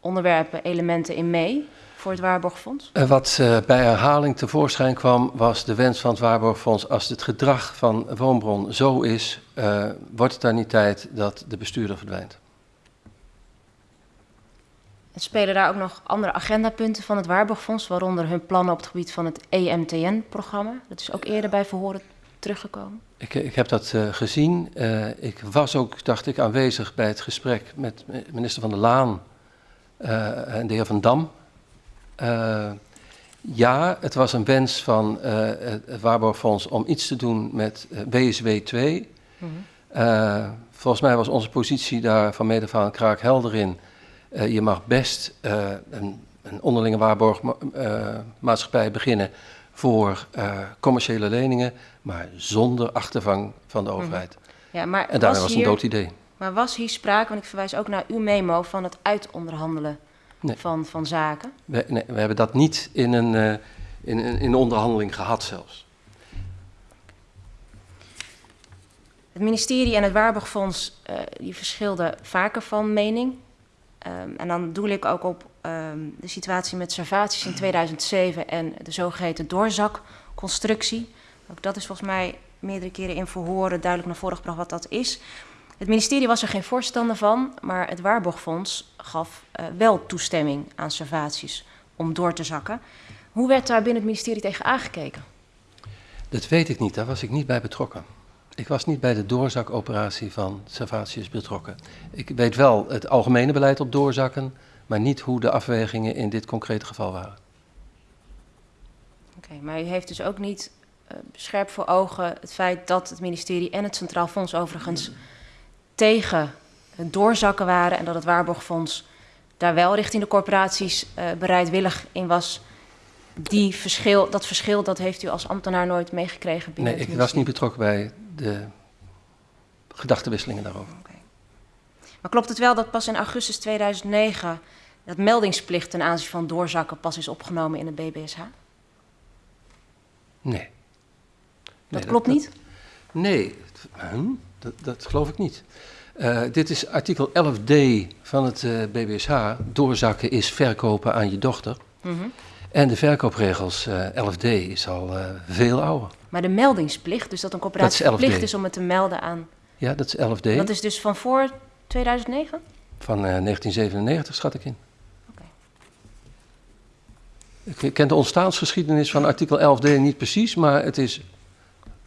onderwerpen, elementen in mee? voor het Waarborgfonds? Eh, wat uh, bij herhaling tevoorschijn kwam, was de wens van het Waarborgfonds: als het gedrag van Woonbron zo is, uh, wordt het dan niet tijd dat de bestuurder verdwijnt. En spelen daar ook nog andere agendapunten van het Waarborgfonds, waaronder hun plannen op het gebied van het EMTN-programma? Dat is ook eerder bij verhoren teruggekomen. Ik, ik heb dat uh, gezien. ik was ook, dacht ik, aanwezig bij het gesprek met minister Van der Laan en de heer Van Dam uh, ja, het was een wens van uh, het Waarborgfonds om iets te doen met BSW 2. Mm -hmm. volgens mij was onze positie daar van mede van kraak helder in. je mag best een, een, onderlinge waarborgmaatschappij beginnen voor commerciële leningen, maar zonder achtervang van de mhm. overheid. -hmm. ja, maar en daarmee was, was een dood idee. Maar was hier sprake, want ik verwijs ook naar uw memo, van het uitonderhandelen nee. van, van zaken? We, nee, we hebben dat niet in een, uh, in, in, in onderhandeling gehad zelfs. Het ministerie en het Waarborgfonds uh, die verschilden vaker van mening. Um, en dan doel ik ook op um, de situatie met Servaties in 2007 en de zogeheten doorzakconstructie. Ook dat is volgens mij meerdere keren in verhoren duidelijk naar voren gebracht wat dat is. Het ministerie was er geen voorstander van, maar het Waarborgfonds gaf uh, wel toestemming aan servaties om door te zakken. Hoe werd daar binnen het ministerie tegen aangekeken? Dat weet ik niet, daar was ik niet bij betrokken. Ik was niet bij de doorzakoperatie van Servatius betrokken. Ik weet wel het algemene beleid op doorzakken, maar niet hoe de afwegingen in dit concrete geval waren. Oké, okay, maar u heeft dus ook niet uh, scherp voor ogen het feit dat het ministerie en het Centraal Fonds overigens tegen het doorzakken waren en dat het Waarborgfonds daar wel richting de corporaties uh, bereidwillig in was die verschil, dat verschil dat heeft u als ambtenaar nooit meegekregen binnen Nee, ik was niet betrokken bij de gedachtenwisselingen daarover. Maar klopt het wel dat pas in augustus 2009 dat meldingsplicht ten aanzien van doorzakken pas is opgenomen in het BBSH? Nee. Dat Nee, klopt niet? Nee, Hm? Dat, dat geloof ik niet. Eh, dit is artikel 11d van het eh, BBSH. Doorzakken is verkopen aan je dochter. Mhm. En de verkoopregels eh, 11d is al eh, veel ouder. Maar de meldingsplicht, dus dat een Dat corporatie is 11D. verplicht is om het te melden aan... Ja, dat is 11d Dat is dus van voor 2009? van eh, 1997, schat ik in. Oké. Ik ken de ontstaansgeschiedenis van artikel 11d niet precies, maar het is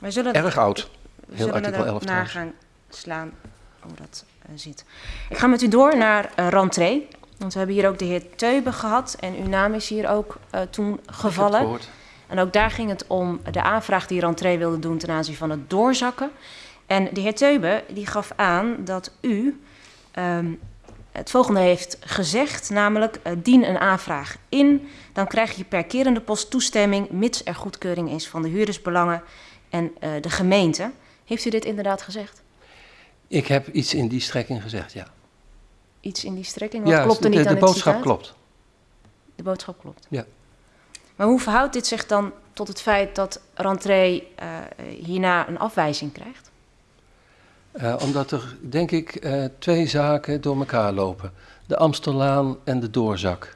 zullen erg oud. Heel zullen artikel er 11 naar gaan slaan hoe dat eh, zit. Ik ga met u door naar eh rentree. Want we hebben hier ook de heer Teube gehad. En uw naam is hier ook eh, toen gevallen. En ook daar ging het om de aanvraag die rentree wilde doen ten aanzien van het doorzakken. En de heer Teube die gaf aan dat u ehm, het volgende heeft gezegd, namelijk dien een aanvraag in, dan krijg je per kerende post toestemming, mits er goedkeuring is van de huurdersbelangen en de gemeente. Heeft u dit inderdaad gezegd? Ik heb iets in die strekking gezegd, ja. Iets in die strekking? Wat ja, klopt er de, niet de aan het boodschap klopt. De boodschap klopt. Ja. Maar hoe verhoudt dit zich dan tot het feit dat rentree eh, hierna een afwijzing krijgt? Eh, omdat er, denk ik, eh, twee zaken door elkaar lopen. De Amstellaan en de doorzak.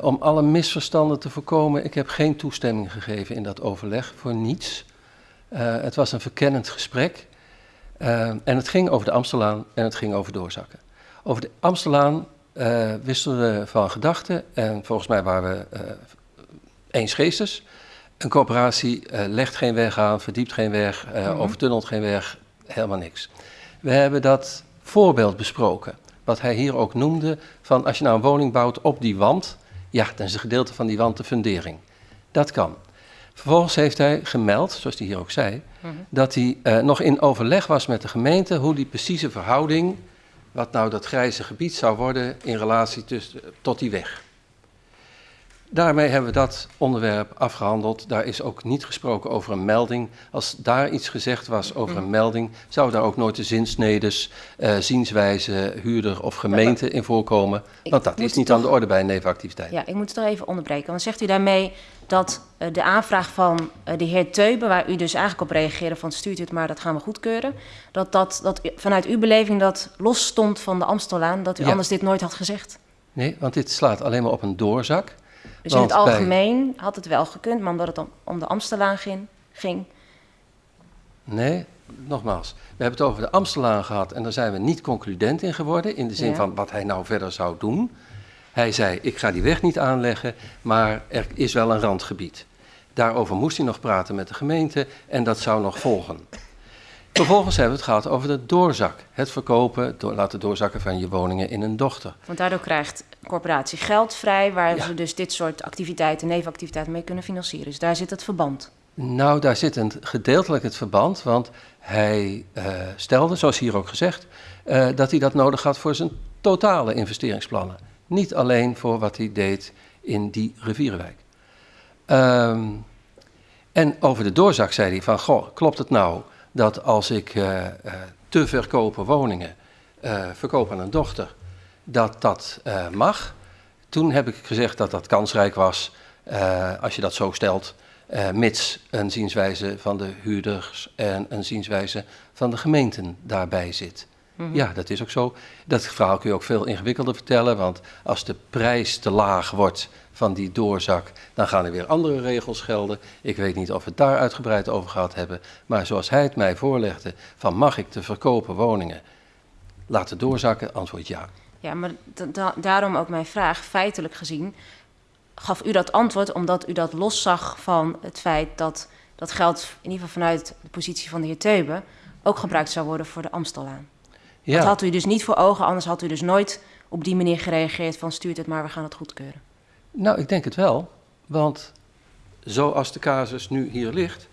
Om alle misverstanden te voorkomen, ik heb geen toestemming gegeven in dat overleg voor niets. Eh, het was een verkennend gesprek. Eh, en het ging over de Amstellaan en het ging over doorzakken. Over de Amstellaan eh wisselden we van gedachten en volgens mij waren we eensgeestes. Een coöperatie eh, legt geen weg aan, verdiept geen weg, Mhm. overtunnelt geen weg, helemaal niks. We hebben dat voorbeeld besproken, wat hij hier ook noemde, van als je nou een woning bouwt op die wand, ja, dan is een gedeelte van die wand de fundering. Dat kan. Vervolgens heeft hij gemeld, zoals hij hier ook zei, Mhm. dat hij eh, nog in overleg was met de gemeente hoe die precieze verhouding, wat nou dat grijze gebied zou worden in relatie tussen, tot die weg. Daarmee hebben we dat onderwerp afgehandeld. Daar is ook niet gesproken over een melding. Als daar iets gezegd was over een melding, zou daar ook nooit de zinsnedes, eh, zienswijze, huurder of gemeente in voorkomen. Want dat is niet toch- aan de orde bij een nevenactiviteit. Ja, ik moet het toch even onderbreken. Want zegt u daarmee dat eh, de aanvraag van eh, de heer Teube, waar u dus eigenlijk op reageerde van stuurt u het maar, dat gaan we goedkeuren, dat, dat, dat vanuit uw beleving dat los stond van de Amstellaan, dat u Ja. anders dit nooit had gezegd? Nee, want dit slaat alleen maar op een doorzak. Dus in het algemeen had het wel gekund, maar omdat het om, om de Amstellaan ging, ging Nee, nogmaals. We hebben het over de Amstelaan gehad en daar zijn we niet concludent in geworden. In de zin Ja. van wat hij nou verder zou doen. Hij zei, ik ga die weg niet aanleggen, maar er is wel een randgebied. Daarover moest hij nog praten met de gemeente en dat zou nog volgen. Vervolgens hebben we het gehad over de doorzak. Het verkopen, door, laten doorzakken van je woningen in een dochter. Want daardoor krijgt de corporatie geld vrij, waar Ja. ze dus dit soort activiteiten, nevenactiviteiten mee kunnen financieren. Dus daar zit het verband. Nou, daar zit een, gedeeltelijk het verband, want hij eh, stelde, zoals hier ook gezegd, eh, dat hij dat nodig had voor zijn totale investeringsplannen. Niet alleen voor wat hij deed in die rivierenwijk. Ehm, en over de doorzak zei hij van, goh, klopt het nou dat als ik eh, eh, te verkopen woningen eh, verkoop aan een dochter, dat dat mag? Toen heb ik gezegd dat dat kansrijk was, als je dat zo stelt, mits een zienswijze van de huurders en een zienswijze van de gemeenten daarbij zit. Mhm. Ja, dat is ook zo. Dat verhaal kun je ook veel ingewikkelder vertellen, want als de prijs te laag wordt van die doorzak, dan gaan er weer andere regels gelden. Ik weet niet of we het daar uitgebreid over gehad hebben, maar zoals hij het mij voorlegde, van mag ik te verkopen woningen laten doorzakken, antwoord ja. Ja, maar da- da- daarom ook mijn vraag, feitelijk gezien, gaf u dat antwoord omdat u dat loszag van het feit dat dat geld, in ieder geval vanuit de positie van de heer Teube, ook gebruikt zou worden voor de Amstellaan. Dat Ja, had u dus niet voor ogen, anders had u dus nooit op die manier gereageerd van stuurt het maar, we gaan het goedkeuren. Nou ik denk het wel, want zoals de casus nu hier ligt,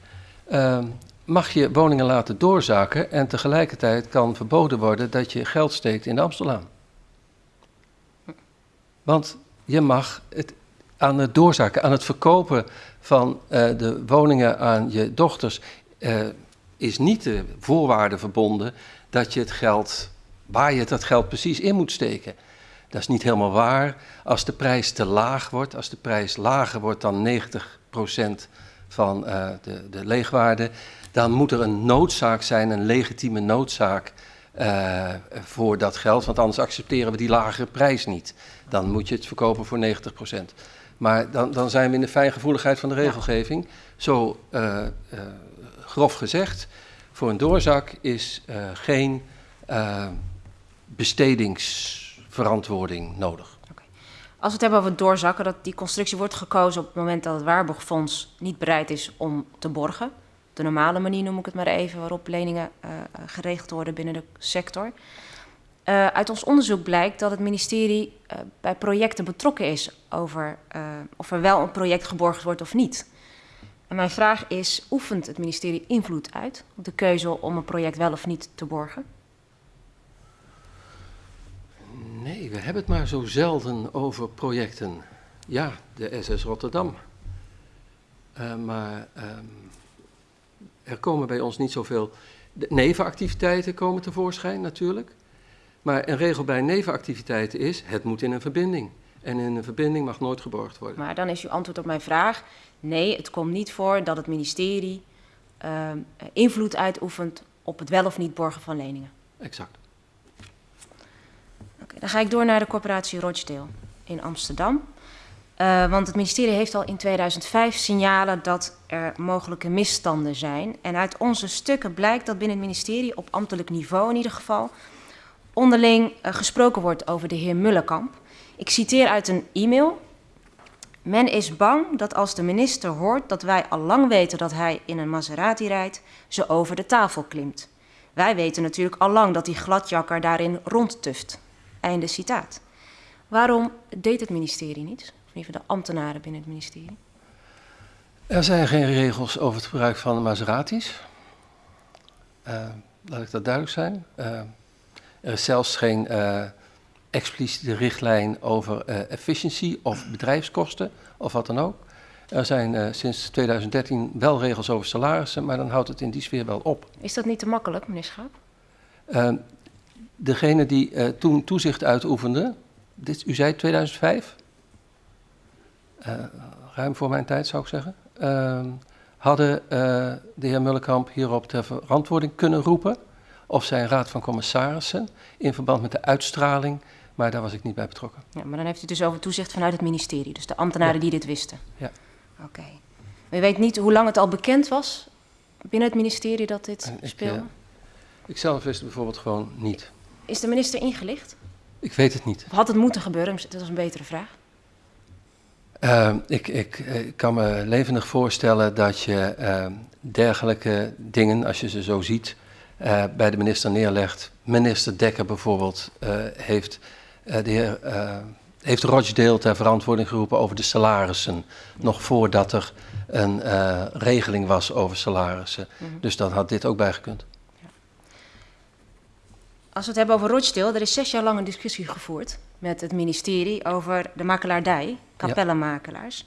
ehm, mag je woningen laten doorzaken en tegelijkertijd kan verboden worden dat je geld steekt in de Amstellaan. Want je mag, het, aan het doorzaken, aan het verkopen van eh, de woningen aan je dochters, eh, is niet de voorwaarde verbonden dat je het geld, waar je dat geld precies in moet steken. Dat is niet helemaal waar. Als de prijs te laag wordt, als de prijs lager wordt dan 90% van eh, de, de leegwaarde, dan moet er een noodzaak zijn, een legitieme noodzaak eh, voor dat geld. Want anders accepteren we die lagere prijs niet. Dan moet je het verkopen voor 90%. Maar dan, dan zijn we in de fijngevoeligheid van de regelgeving. Zo eh, grof gezegd, voor een doorzak is geen eh, bestedingsverantwoording nodig. Als we het hebben over doorzakken, dat die constructie wordt gekozen op het moment dat het Waarborgfonds niet bereid is om te borgen. De normale manier noem ik het maar even, waarop leningen eh, geregeld worden binnen de sector. Eh, uit ons onderzoek blijkt dat het ministerie eh, bij projecten betrokken is over of er wel een project geborgd wordt of niet. En mijn vraag is, oefent het ministerie invloed uit op de keuze om een project wel of niet te borgen? Nee, we hebben het maar zo zelden over projecten. Ja, de SS Rotterdam. Eh, maar ehm, er komen bij ons niet zoveel. De nevenactiviteiten komen tevoorschijn natuurlijk. Maar een regel bij nevenactiviteiten is: het moet in een verbinding. En in een verbinding mag nooit geborgd worden. Maar dan is uw antwoord op mijn vraag: nee, het komt niet voor dat het ministerie ehm, invloed uitoefent op het wel of niet borgen van leningen. Exact. Dan ga ik door naar de corporatie Rochdale in Amsterdam. Eh, want het ministerie heeft al in 2005 signalen dat er mogelijke misstanden zijn. En uit onze stukken blijkt dat binnen het ministerie, op ambtelijk niveau in ieder geval, onderling eh, gesproken wordt over de heer Mullenkamp. Ik citeer uit een e-mail. Men is bang dat als de minister hoort dat wij al lang weten dat hij in een Maserati rijdt, ze over de tafel klimt. Wij weten natuurlijk al lang dat die gladjakker daarin rondtuft. Einde citaat. Waarom deed het ministerie niet? Of in ieder geval de ambtenaren binnen het ministerie? Er zijn geen regels over het gebruik van Maseratis. Eh, laat ik dat duidelijk zijn. Eh, er is zelfs geen eh, expliciete richtlijn over efficiëntie of bedrijfskosten of wat dan ook. Er zijn sinds 2013 wel regels over salarissen, maar dan houdt het in die sfeer wel op. Is dat niet te makkelijk, meneer Schaap? Degene die eh, toen toezicht uitoefende, dit, u zei 2005? Eh, ruim voor mijn tijd zou ik zeggen. Eh, hadden eh, de heer Mullenkamp hierop ter verantwoording kunnen roepen of zijn raad van commissarissen in verband met de uitstraling, maar daar was ik niet bij betrokken. Ja, maar dan heeft u het dus over toezicht vanuit het ministerie. Dus de ambtenaren Ja. die dit wisten. Ja. Oké. Maar u weet niet hoe lang het al bekend was binnen het ministerie dat dit ik, speelde? eh, Ik zelf wist het bijvoorbeeld gewoon niet. Is de minister ingelicht? Ik weet het niet. Of had het moeten gebeuren? Dat is een betere vraag. Eh, ik, ik, eh, ik kan me levendig voorstellen dat je eh, dergelijke dingen, als je ze zo ziet, eh, bij de minister neerlegt. Minister Dekker bijvoorbeeld eh, heeft, de heer, heeft Rochdale ter verantwoording geroepen over de salarissen. Nog voordat er een regeling was over salarissen. Mhm. Dus dan had dit ook bijgekund. Als we het hebben over Rochdale, er is zes jaar lang een discussie gevoerd met het ministerie over de makelaardij, kapellenmakelaars.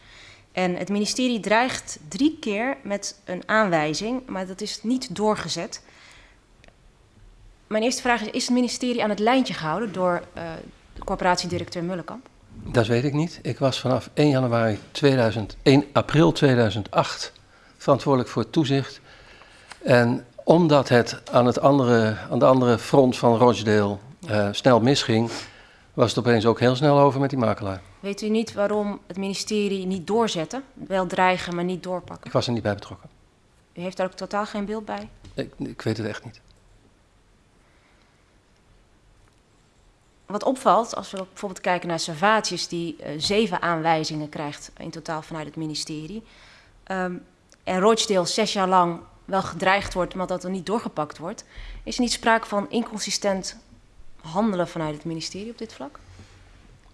En het ministerie dreigt drie keer met een aanwijzing, maar dat is niet doorgezet. Mijn eerste vraag is, is het ministerie aan het lijntje gehouden door eh, de corporatiedirecteur Mullenkamp? Dat weet ik niet. Ik was vanaf 1 januari 2000, 1 april 2008 verantwoordelijk voor het toezicht. En omdat het aan, het andere, aan de andere front van Rochdale eh, snel misging, was het opeens ook heel snel over met die makelaar. Weet u niet waarom het ministerie niet doorzette? Wel dreigen, maar niet doorpakken. Ik was er niet bij betrokken. U heeft daar ook totaal geen beeld bij? Ik, ik weet het echt niet. Wat opvalt, als we bijvoorbeeld kijken naar Servatius, die eh, zeven aanwijzingen krijgt in totaal vanuit het ministerie. Ehm, en Rochdale zes jaar lang wel gedreigd wordt, maar dat er niet doorgepakt wordt. Is er niet sprake van inconsistent handelen vanuit het ministerie op dit vlak?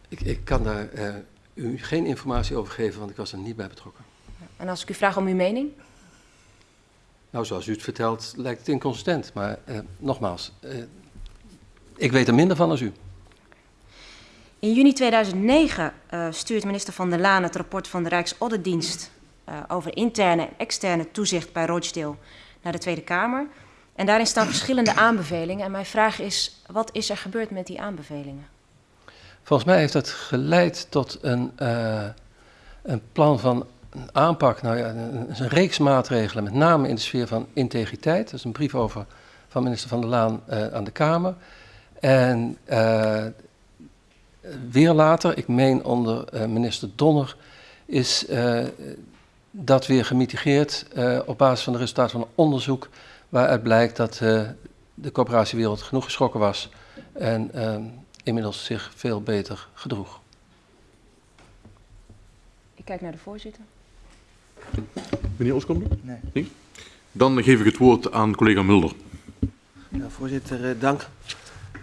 Ik, ik kan daar eh, u geen informatie over geven, want ik was er niet bij betrokken. En als ik u vraag om uw mening? Nou, zoals u het vertelt, lijkt het inconsistent. Maar eh, nogmaals, eh, ik weet er minder van als u. In juni 2009 uh, stuurt minister Van der Laan het rapport van de Rijksauditdienst over interne en externe toezicht bij Rochdale naar de Tweede Kamer. En daarin staan verschillende aanbevelingen. En mijn vraag is, wat is er gebeurd met die aanbevelingen? Volgens mij heeft dat geleid tot een, uh, een plan van aanpak, nou ja, een, reeks maatregelen, met name in de sfeer van integriteit. Dat is een brief over van minister Van der Laan uh, aan de Kamer. En weer later, ik meen onder minister Donner, is dat weer gemitigeerd op basis van de resultaten van een onderzoek waaruit blijkt dat de coöperatiewereld genoeg geschrokken was en ehm, inmiddels zich veel beter gedroeg. Ik kijk naar de voorzitter. Meneer Ooskamp? Nee. nee. Dan geef ik het woord aan collega Mulder. Ja, voorzitter, eh, dank.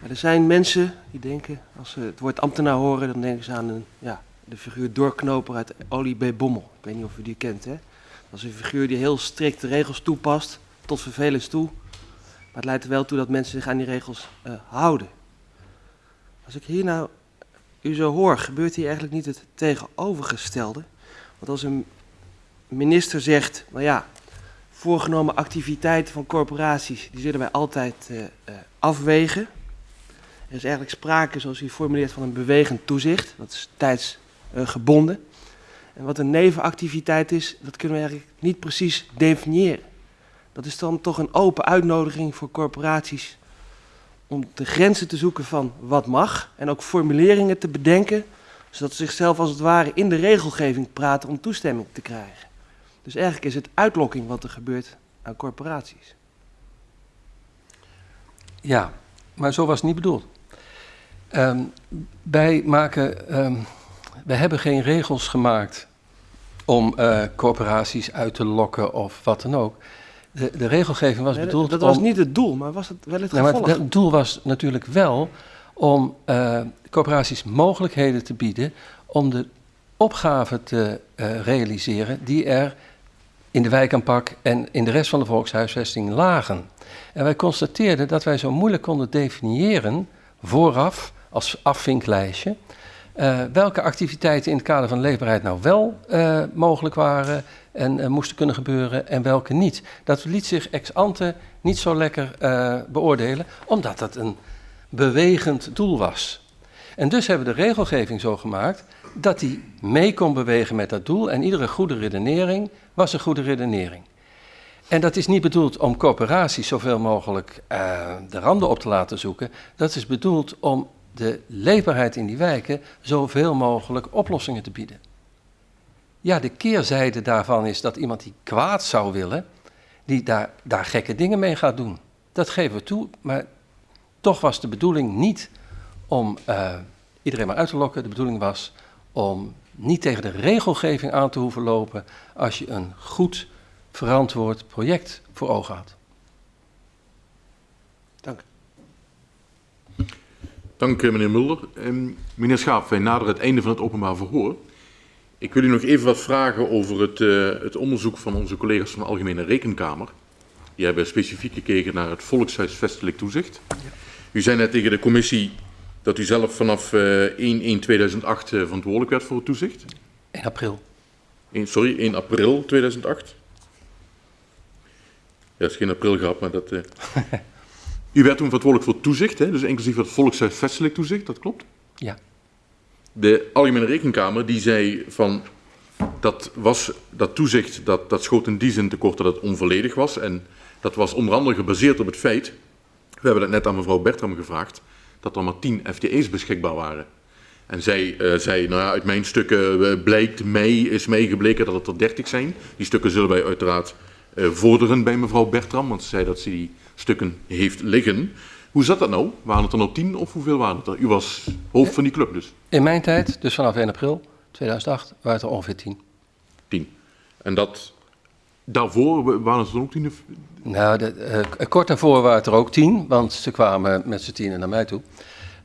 Er zijn mensen die denken, als ze het woord ambtenaar horen, dan denken ze aan een, ja, de figuur doorknoper uit Olie B. Bommel. Ik weet niet of u die kent, hè? Dat is een figuur die heel strikt de regels toepast, tot vervelens toe. Maar het leidt er wel toe dat mensen zich aan die regels uh, houden. Als ik hier nou u zo hoor, gebeurt hier eigenlijk niet het tegenovergestelde. Want als een minister zegt, nou ja, voorgenomen activiteiten van corporaties, die zullen wij altijd uh, uh, afwegen. Er is eigenlijk sprake, zoals u formuleert, van een bewegend toezicht. Dat is tijdsgebonden. Uh, en wat een nevenactiviteit is, dat kunnen we eigenlijk niet precies definiëren. Dat is dan toch een open uitnodiging voor corporaties om de grenzen te zoeken van wat mag en ook formuleringen te bedenken, zodat ze zichzelf als het ware in de regelgeving praten om toestemming te krijgen. Dus eigenlijk is het uitlokking wat er gebeurt aan corporaties. Ja, maar zo was het niet bedoeld. Um, wij, maken, um, wij hebben geen regels gemaakt om uh, corporaties uit te lokken of wat dan ook. De, de regelgeving was Nee, bedoeld dat was om... niet het doel, maar was het wel het Nee, maar gevolg? het, doel was natuurlijk wel om uh, corporaties mogelijkheden te bieden om de opgaven te uh, realiseren die er in de wijkaanpak en in de rest van de volkshuisvesting lagen. En wij constateerden dat wij zo moeilijk konden definiëren vooraf als afvinklijstje uh, welke activiteiten in het kader van leefbaarheid nou wel uh, mogelijk waren en uh, moesten kunnen gebeuren en welke niet. Dat liet zich ex ante niet zo lekker beoordelen, omdat dat een bewegend doel was. En dus hebben we de regelgeving zo gemaakt dat die mee kon bewegen met dat doel en iedere goede redenering was een goede redenering. En dat is niet bedoeld om corporaties zoveel mogelijk de randen op te laten zoeken. Dat is bedoeld om de leefbaarheid in die wijken zoveel mogelijk oplossingen te bieden. Ja, de keerzijde daarvan is dat iemand die kwaad zou willen, die daar, daar gekke dingen mee gaat doen. Dat geven we toe, maar toch was de bedoeling niet om uh, iedereen maar uit te lokken. De bedoeling was om niet tegen de regelgeving aan te hoeven lopen als je een goed verantwoord project voor ogen had. Dank. Dank meneer Mulder. Um, meneer Schaap, wij naderen het einde van het openbaar verhoor. Ik wil u nog even wat vragen over het, uh, het onderzoek van onze collega's van de Algemene Rekenkamer. Die hebben specifiek gekeken naar het volkshuisvestelijk toezicht. Ja. U zei net tegen de commissie dat u zelf vanaf uh, 1-1-2008 uh, verantwoordelijk werd voor het toezicht. 1 april. 1, sorry, 1 april 2008. Ja, is geen april gehad, maar dat... U werd toen verantwoordelijk voor toezicht, hè? dus inclusief het volkshuisvestelijk toezicht, dat klopt? Ja. De Algemene Rekenkamer die zei van dat, was, dat toezicht dat, dat schoot in die zin tekort dat het onvolledig was. En dat was onder andere gebaseerd op het feit, we hebben dat net aan mevrouw Bertram gevraagd, dat er maar 10 FTE's beschikbaar waren. En zij uh, zei, nou ja, uit mijn stukken uh, blijkt mee, is meegebleken dat het er 30 zijn. Die stukken zullen wij uiteraard uh, vorderen bij mevrouw Bertram, want ze zei dat ze die stukken heeft liggen. Hoe zat dat nou? Waren het er nou tien of hoeveel waren het er? U was hoofd van die club dus. In mijn tijd, dus vanaf 1 april 2008, waren het er ongeveer tien. Tien. En dat, daarvoor waren het er ook tien? Of... Nou, de, uh, kort daarvoor waren het er ook tien, want ze kwamen met z'n tienen naar mij toe.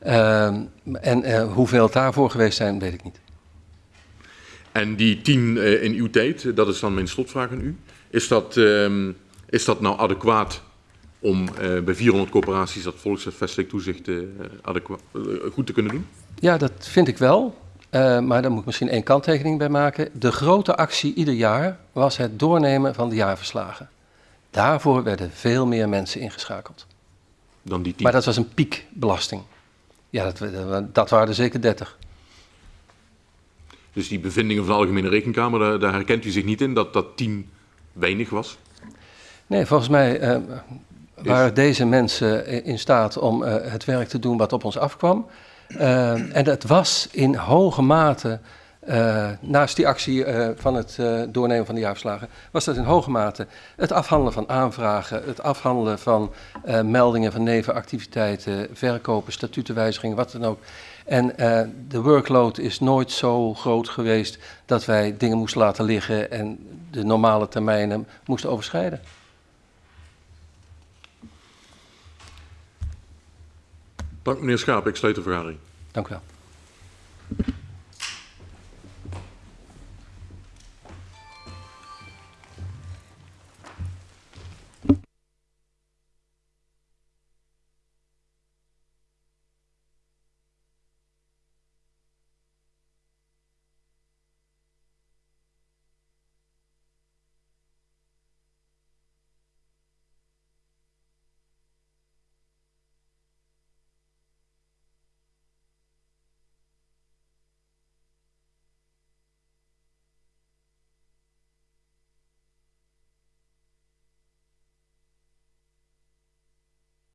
Uh, en uh, hoeveel het daarvoor geweest zijn, weet ik niet. En die tien uh, in uw tijd, dat is dan mijn slotvraag aan u. Is dat, uh, is dat nou adequaat om eh, bij 400 corporaties dat volkshuisvestelijk toezicht eh, eh, goed te kunnen doen? Ja, dat vind ik wel. Maar daar moet ik misschien één kanttekening bij maken. De grote actie ieder jaar was het doornemen van de jaarverslagen. Daarvoor werden veel meer mensen ingeschakeld. Dan die 10. Maar dat was een piekbelasting. Ja, dat, dat, waren er zeker 30. Dus die bevindingen van de Algemene Rekenkamer, daar, daar herkent u zich niet in dat dat 10 weinig was? Nee, volgens mij waren deze mensen in staat om eh, het werk te doen wat op ons afkwam. Eh, en dat was in hoge mate, eh, naast die actie van het doornemen van de jaarverslagen, was dat in hoge mate het afhandelen van aanvragen, het afhandelen van meldingen van nevenactiviteiten, verkopen, statutenwijzigingen, wat dan ook. En de workload is nooit zo groot geweest dat wij dingen moesten laten liggen en de normale termijnen moesten overschrijden. Dank meneer Schaap, ik sluit de vergadering. Dank u wel.